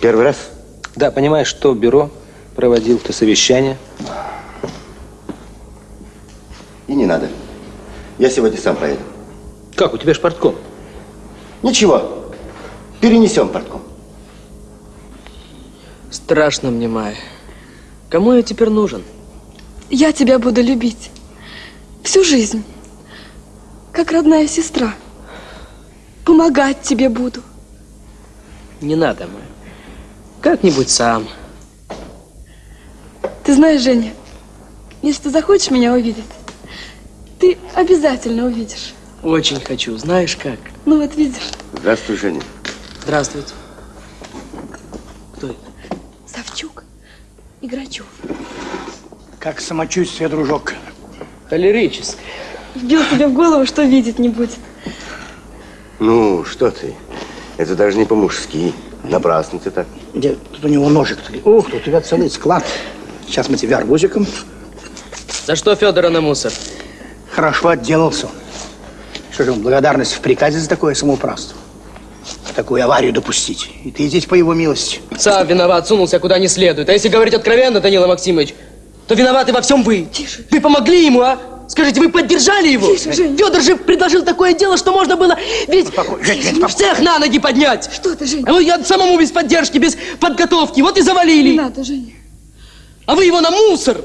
Первый раз? Да, понимаешь, что бюро проводил то совещание. И не надо. Я сегодня сам поеду. Как, у тебя ж портком? Ничего. Перенесем портком. Страшно мне, Майя. Кому я теперь нужен? Я тебя буду любить. Всю жизнь. Как родная сестра. Помогать тебе буду. Не надо, Майя. Как-нибудь сам. Ты знаешь, Женя, если ты захочешь меня увидеть, ты обязательно увидишь. Очень хочу. Знаешь как? Ну вот видишь, Здравствуй, Женя. Здравствуйте. Кто это? Савчук и Грачев. Как самочувствие, дружок? Холерическое. Вбил себе в голову, что видеть не будет. Ну, что ты? Это даже не по-мужски. Напрасно ты так. Где тут у него ножик? Ух, тут у тебя целый склад. Сейчас мы тебя арбузиком. За что Федора на мусор? Хорошо отделался. Что же, благодарность в приказе за такое самоуправство? Такую аварию допустить. И ты здесь по его милости. Сам виноват, сунулся куда не следует. А если говорить откровенно, Данила Максимович, то виноваты во всем вы. Тише. Вы помогли ему, а? Скажите, вы поддержали его? Тише, Жень. Федор же предложил такое дело, что можно было ведь Жень, Жень, в цех на ноги поднять. Что ты, Жень? А ну я самому без поддержки, без подготовки. Вот и завалили. Не надо, Женя. А вы его на мусор.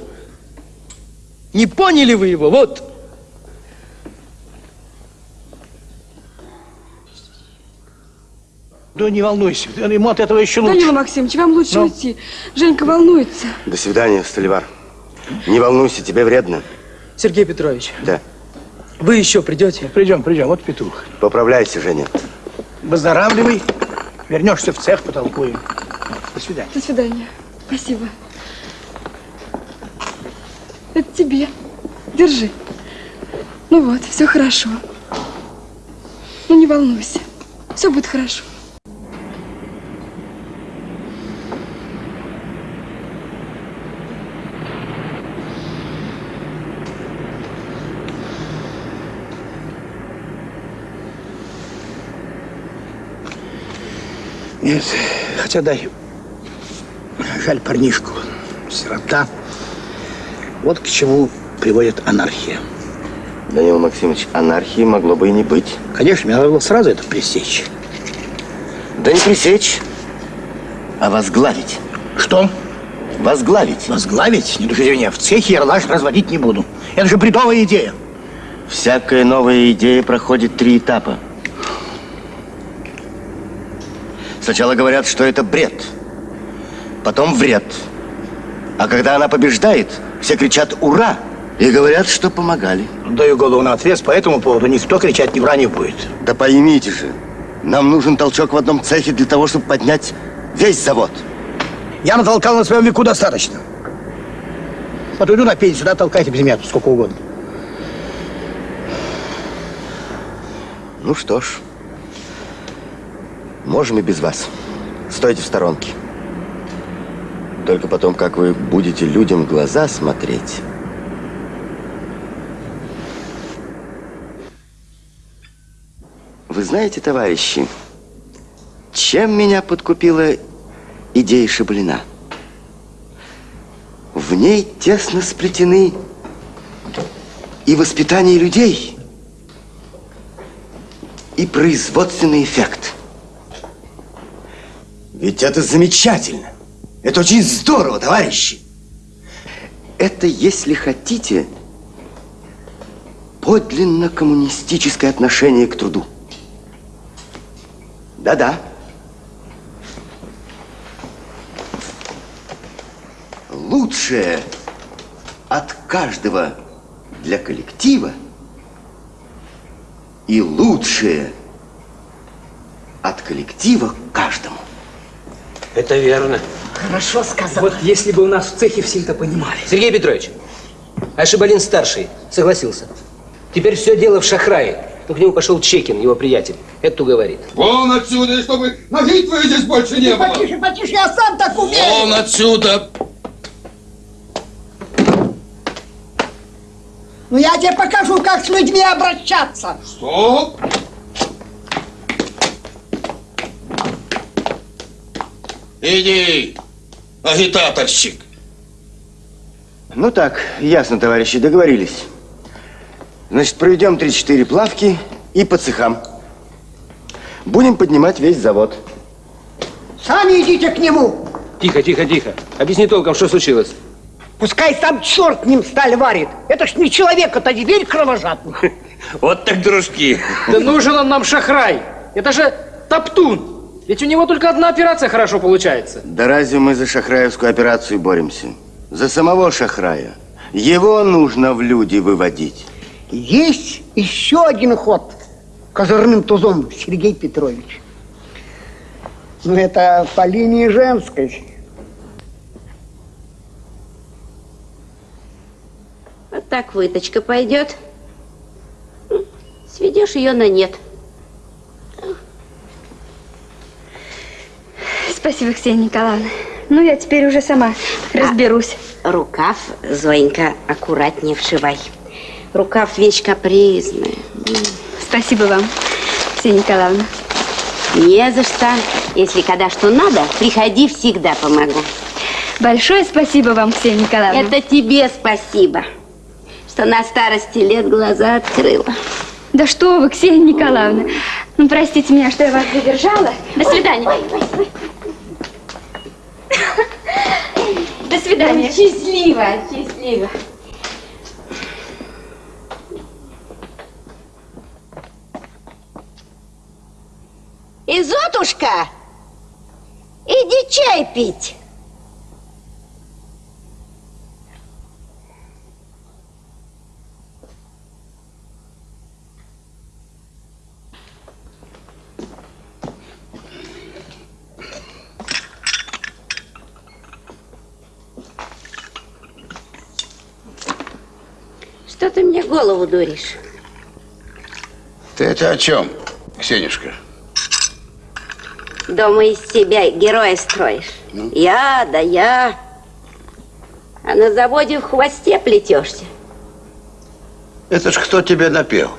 Не поняли вы его, вот. Да не волнуйся, ему от этого еще лучше. Данила Максимович, вам лучше Ну? уйти. Женька волнуется. До свидания, Столивар. Не волнуйся, тебе вредно. Сергей Петрович, Да. вы еще придете? Придем, придем, вот петух. Поправляйся, Женя. Выздоравливай, вернешься в цех, потолкуем. До свидания. До свидания. Спасибо. Это тебе. Держи. Ну вот, все хорошо. Ну не волнуйся. Все будет хорошо. Нет, хотя дай. Жаль парнишку. Сирота. Вот к чему приводит анархия. Данил Максимович, анархии могло бы и не быть. Конечно, мне надо было сразу это пресечь. Да не пресечь, а возглавить. Что? Возглавить. Возглавить? Не душите меня, в цехе ярлаш разводить не буду. Это же бредовая идея. Всякая новая идея проходит три этапа. Сначала говорят, что это бред. Потом вред. А когда она побеждает, все кричат «Ура!» и говорят, что помогали. Даю голову на отвес, по этому поводу никто кричать не вранье будет. Да поймите же, нам нужен толчок в одном цехе для того, чтобы поднять весь завод. Я натолкал на своем веку достаточно. Вот иду на пенсию, да, толкайте без меня сколько угодно. Ну что ж, можем и без вас. Стойте в сторонке. Только потом, как вы будете людям глаза смотреть. Вы знаете, товарищи, чем меня подкупила идея Шаблина? В ней тесно сплетены и воспитание людей, и производственный эффект. Ведь это замечательно. Это очень здорово, товарищи. Это, если хотите, подлинно коммунистическое отношение к труду. Да-да. Лучшее от каждого для коллектива и лучшее от коллектива к каждому. Это верно. Хорошо сказал. Вот если бы у нас в цехе все это понимали. Сергей Петрович, а Шибалин старший согласился. Теперь все дело в Шахрае. Ну, к нему пошел Чекин, его приятель. Это говорит. Вон отсюда, и чтобы ноги твоей здесь больше не было. Потише, потише, я сам так умею. Вон отсюда. Ну я тебе покажу, как с людьми обращаться. Стоп. Иди, агитаторщик. Ну так, ясно, товарищи, договорились. Значит, проведем 3-4 плавки и по цехам. Будем поднимать весь завод. Сами идите к нему. Тихо, тихо, тихо. Объясни толком, что случилось. Пускай сам черт ним сталь варит. Это ж не человек, это зверь кровожадный. Вот так дружки. Да нужен он нам шахрай. Это же топтун. Ведь у него только одна операция хорошо получается. Да разве мы за шахраевскую операцию боремся? За самого шахрая. Его нужно в люди выводить. Есть еще один ход козырным тузом, Сергей Петрович. Ну, это по линии женской. Вот так выточка пойдет. Сведешь ее на нет. Спасибо, Ксения Николаевна. Ну, я теперь уже сама разберусь. Рукав, Зоенька, аккуратнее вшивай. Рукав вещь капризная. Спасибо вам, Ксения Николаевна. Не за что. Если когда что надо, приходи, всегда помогу. Большое спасибо вам, Ксения Николаевна. Это тебе спасибо, что на старости лет глаза открыла. Да что вы, Ксения Николаевна. Ну, простите меня, что я вас задержала. До свидания. До свидания. Счастливо, счастливо. Изотушка, иди чай пить. Что ты голову дуришь? Ты это о чем, Ксенюшка? Дома из себя героя строишь. Ну? Я, да я. А на заводе в хвосте плетешься. Это ж кто тебе напел?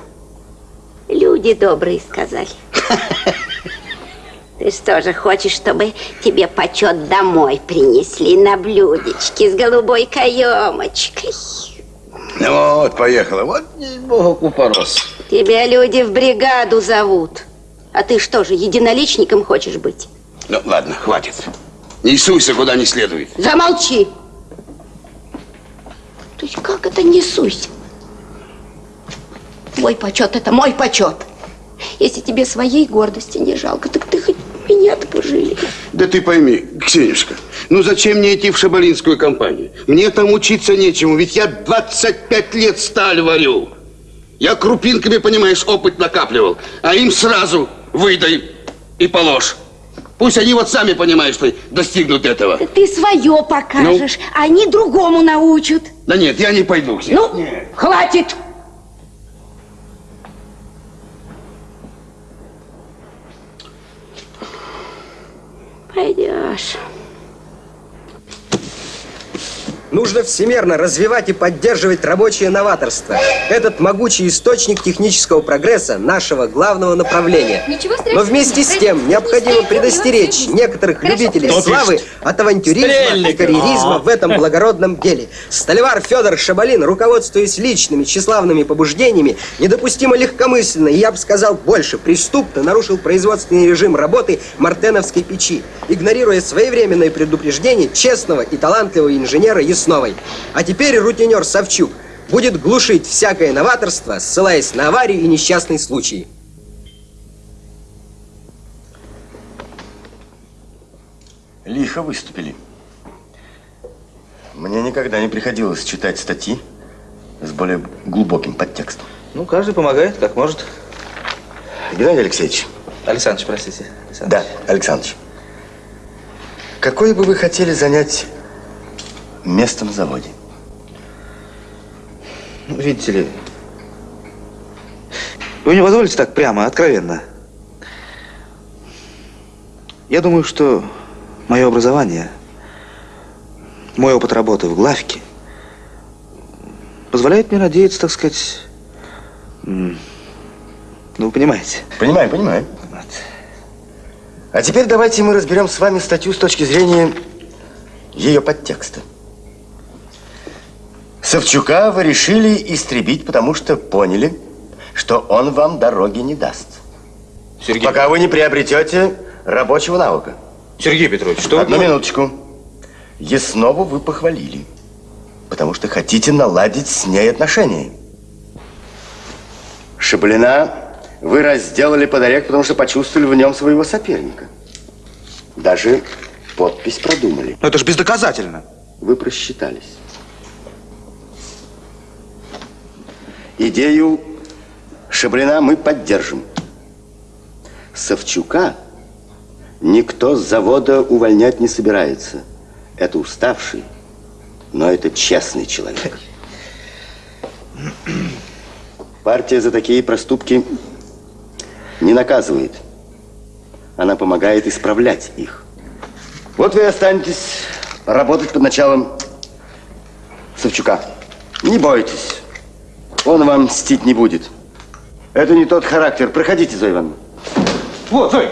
Люди добрые сказали. Ты что же хочешь, чтобы тебе почет домой принесли на блюдечке с голубой каемочкой? Ну вот, поехала. Вот, богу, купорос. Тебя люди в бригаду зовут. А ты что же, единоличником хочешь быть? Ну, ладно, хватит. Не суйся, куда не следует. Замолчи! То есть как это не суйся? Твой почет – это мой почет. Если тебе своей гордости не жалко, так ты хоть меня-то пожалей. Да ты пойми, Ксенюшка, ну зачем мне идти в шабалинскую компанию? Мне там учиться нечему, ведь я 25 лет сталь варю. Я крупинками, понимаешь, опыт накапливал, а им сразу выдай и положь. Пусть они вот сами, понимаешь, что достигнут этого. Ты свое покажешь, а они другому научат. Да нет, я не пойду, Ксения. Ну, хватит! Пойдешь. Нужно всемерно развивать и поддерживать рабочее новаторство. Этот могучий источник технического прогресса нашего главного направления. Но вместе с тем необходимо предостеречь некоторых любителей славы от авантюризма и карьеризма в этом благородном деле. Столевар Федор Шабалин, руководствуясь личными тщеславными побуждениями, недопустимо легкомысленно и, я бы сказал, больше преступно нарушил производственный режим работы Мартеновской печи, игнорируя своевременное предупреждение честного и талантливого инженера Ясновой. А теперь рутинер Савчук будет глушить всякое новаторство, ссылаясь на аварии и несчастные случаи. Лихо выступили. Мне никогда не приходилось читать статьи с более глубоким подтекстом. Ну, каждый помогает, как может. Геннадий Алексеевич. Александрович, простите. Да, Александрович. Какое бы вы хотели занять место на заводе? Ну, Видите ли, вы не позволите так прямо, откровенно. Я думаю, что мое образование, мой опыт работы в главке позволяет мне надеяться, так сказать, ну, вы понимаете. Понимаю, понимаю. А теперь давайте мы разберем с вами статью с точки зрения ее подтекста. Савчука вы решили истребить, потому что поняли, что он вам дороги не даст. Сергей Пока вы не приобретете рабочего навыка. Сергей Петрович, что вы Одну говорите? минуточку. Яснову вы похвалили, потому что хотите наладить с ней отношения. Шаблина вы разделали под орех, потому что почувствовали в нем своего соперника. Даже подпись продумали. Но это же бездоказательно. Вы просчитались. Идею Шаблина мы поддержим. Савчука никто с завода увольнять не собирается. Это уставший, но это честный человек. Партия за такие проступки не наказывает. Она помогает исправлять их. Вот вы останетесь работать под началом Савчука. Не бойтесь. Он вам мстить не будет. Это не тот характер. Проходите, Зоя Ивановна. Вот, Зой.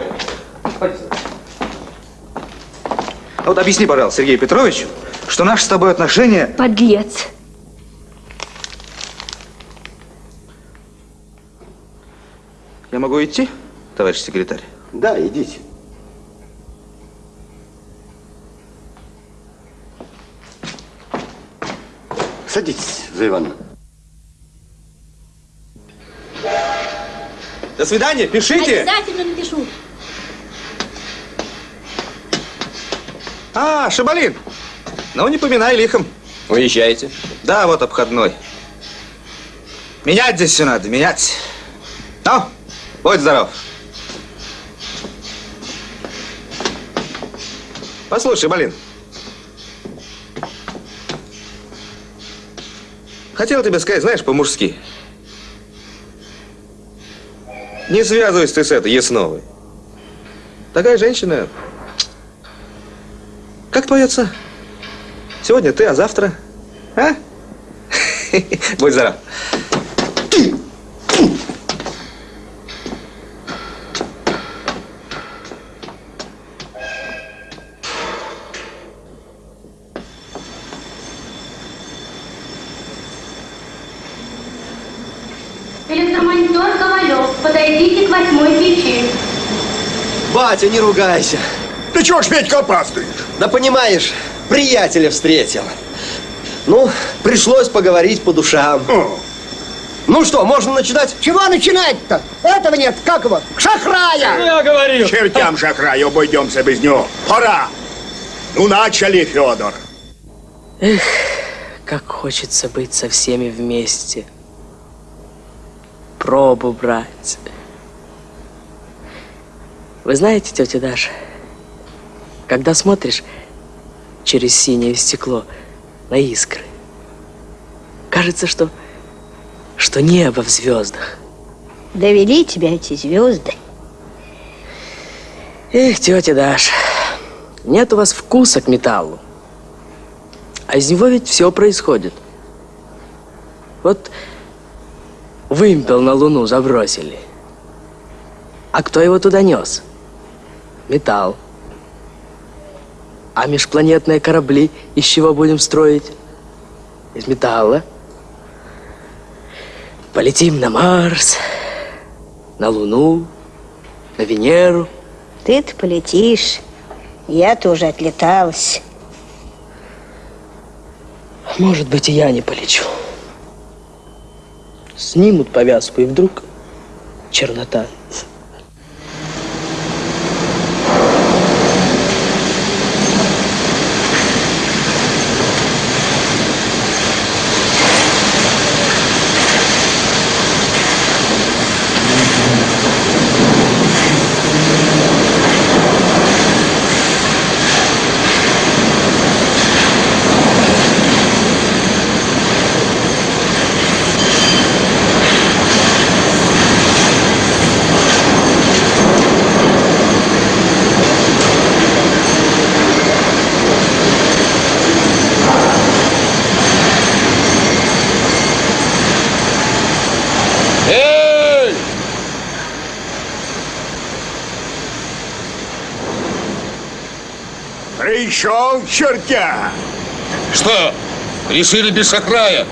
А вот объясни, пожалуйста, Сергею Петровичу, что наши с тобой отношения... Подлец. Я могу идти, товарищ секретарь? Да, идите. Садитесь, Зоя Ивановна. До свидания, пишите. Обязательно напишу. А, Шабалин. Ну, не поминай лихом. Уезжаете? Да, вот обходной. Менять здесь все надо, менять. Ну, будь здоров. Послушай, Балин. Хотел тебе сказать, знаешь, по-мужски. Не связывайся ты с этой Ясновой. Такая женщина... Как отца? Сегодня ты, а завтра... А? Будь здоров. Батя, не ругайся. Ты чего ж, Петька, опаздываешь? Да понимаешь, приятеля встретил. Ну, пришлось поговорить по душам. Ну что, можно начинать? Чего начинать-то? Этого нет, как его? Шахрая! Я говорил. Чертям шахраю, обойдемся без него. Пора! Ну, начали, Федор. Эх, как хочется быть со всеми вместе. Пробу брать. Вы знаете, тетя Даша, когда смотришь через синее стекло на искры, кажется, что, что небо в звездах. Довели тебя эти звезды. Эх, тетя Даша, нет у вас вкуса к металлу. А из него ведь все происходит. Вот вымпел на Луну забросили. А кто его туда нес? Металл. А межпланетные корабли из чего будем строить? Из металла. Полетим на Марс, на Луну, на Венеру. Ты-то полетишь. Я тоже отлеталась. Может быть, и я не полечу. Снимут повязку, и вдруг чернота. Эй! Пришел чертя! Что, решили без шахрая?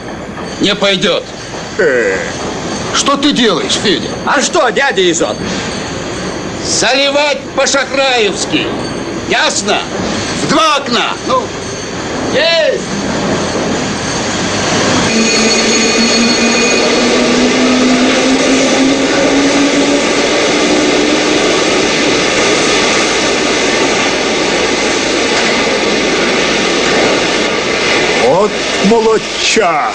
Не пойдет. Э. Что ты делаешь, Федя? А что, дядя Изот? Заливать по-шахраевски. Ясно? В два окна. Ну, есть! Вот молодчага!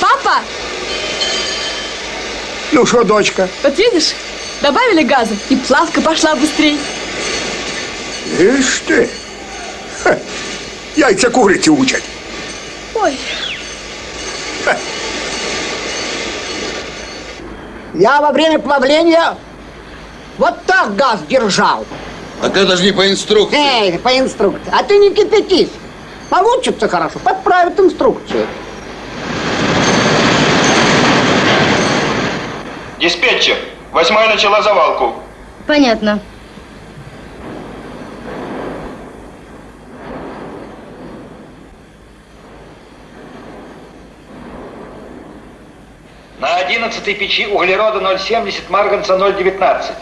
Папа, Ну что, дочка, вот видишь, добавили газа, и плавка пошла быстрее. ишь ты! Ха, Яйца курицы учат. Ой, Я во время плавления вот так газ держал. Так это же не по инструкции. Эй, по инструкции. А ты не кипятись. Получится хорошо, подправят инструкцию. Диспетчер, восьмая начала завалку. Понятно. На одиннадцатой печи углерода 0,70, марганца 0,19.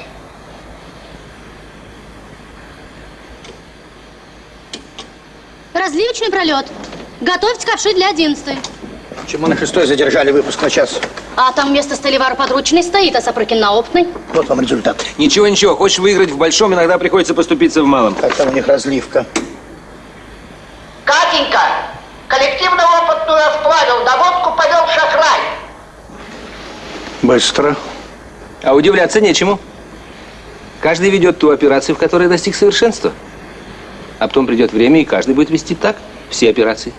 Разливочный пролет. Готовьте ковши для одиннадцатой. Почему на шестой задержали выпуск на час? А там вместо Столивара подручный стоит, а Сапрыкин на опытный. Вот вам результат. Ничего, ничего. Хочешь выиграть в большом, иногда приходится поступиться в малом. Как там у них разливка? Катенька, коллективно-опытную сплавил, доводку повел шахрай. Быстро. А удивляться нечему. Каждый ведет ту операцию, в которой достиг совершенства. А потом придет время, и каждый будет вести так все операции.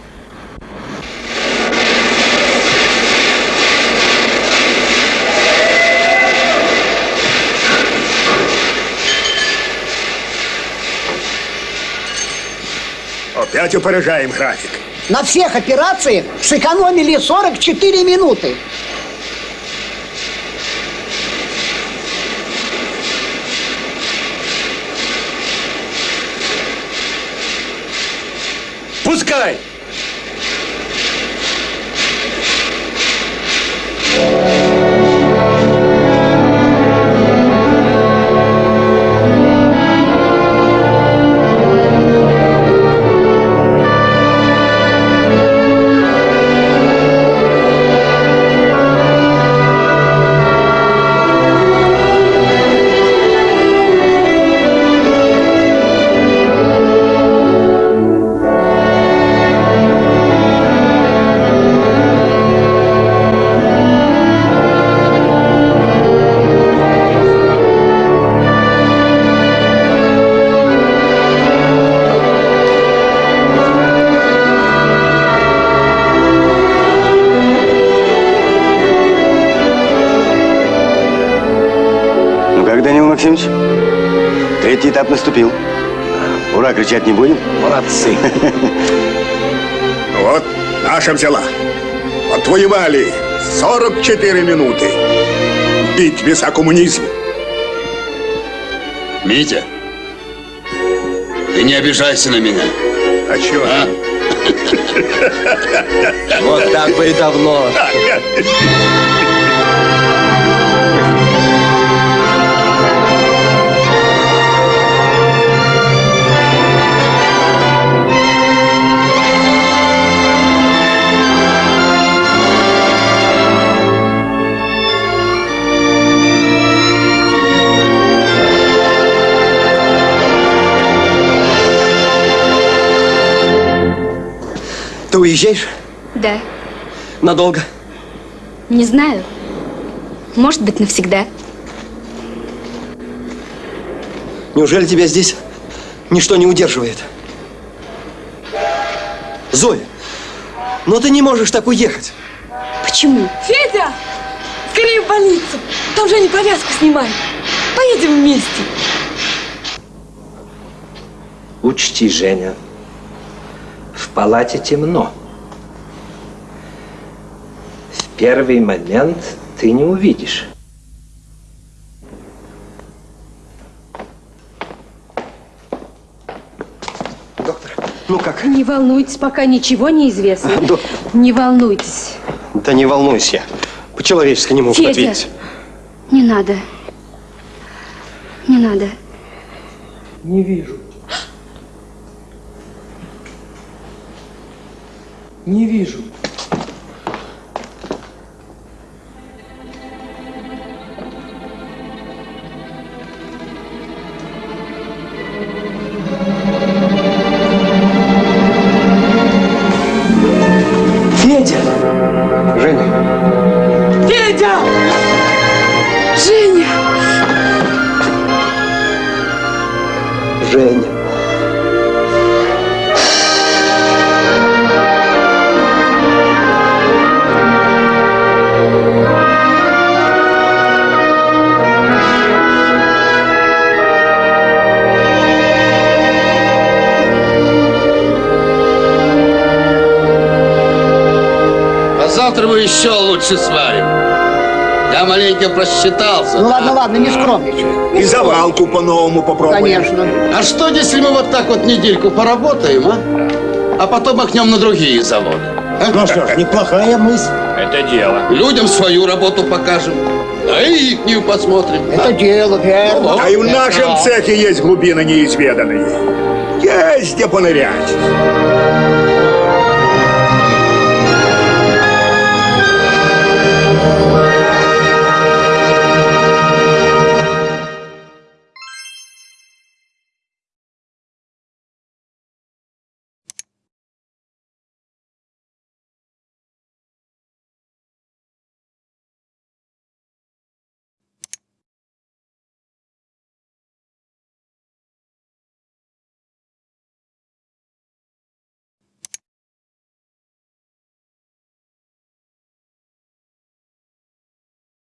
Опять опережаем график. На всех операциях сэкономили 44 минуты. Не будем? Молодцы. Вот, наша взяла. Отвоевали 44 минуты. В битве за коммунизм. Митя, ты не обижайся на меня. А чё? А? Вот так бы и давно. Ты уезжаешь? Да. Надолго? Не знаю. Может быть, навсегда. Неужели тебя здесь ничто не удерживает? Зоя, но ты не можешь так уехать. Почему? Федя! Скорее в больницу! Там Женя повязку снимает. Поедем вместе. Учти, Женя, палате темно. В первый момент ты не увидишь. Ну как? Не волнуйтесь, пока ничего не известно. Не волнуйтесь. Да не волнуйся. По-человечески не Федя. ответить. Не надо. Не надо. Не вижу. Не вижу. Лучше сварим. Я маленько просчитался. Ну ладно, ладно, не скромничай. И завалку по-новому попробуем. Конечно. А что, если мы вот так вот недельку поработаем, а? А потом махнем на другие заводы. а? Ну что ж, неплохая мысль. Это дело. Людям свою работу покажем, а и ихнюю посмотрим. Это дело, верно. А и в нашем цехе есть глубины неизведанные. Есть где понырять.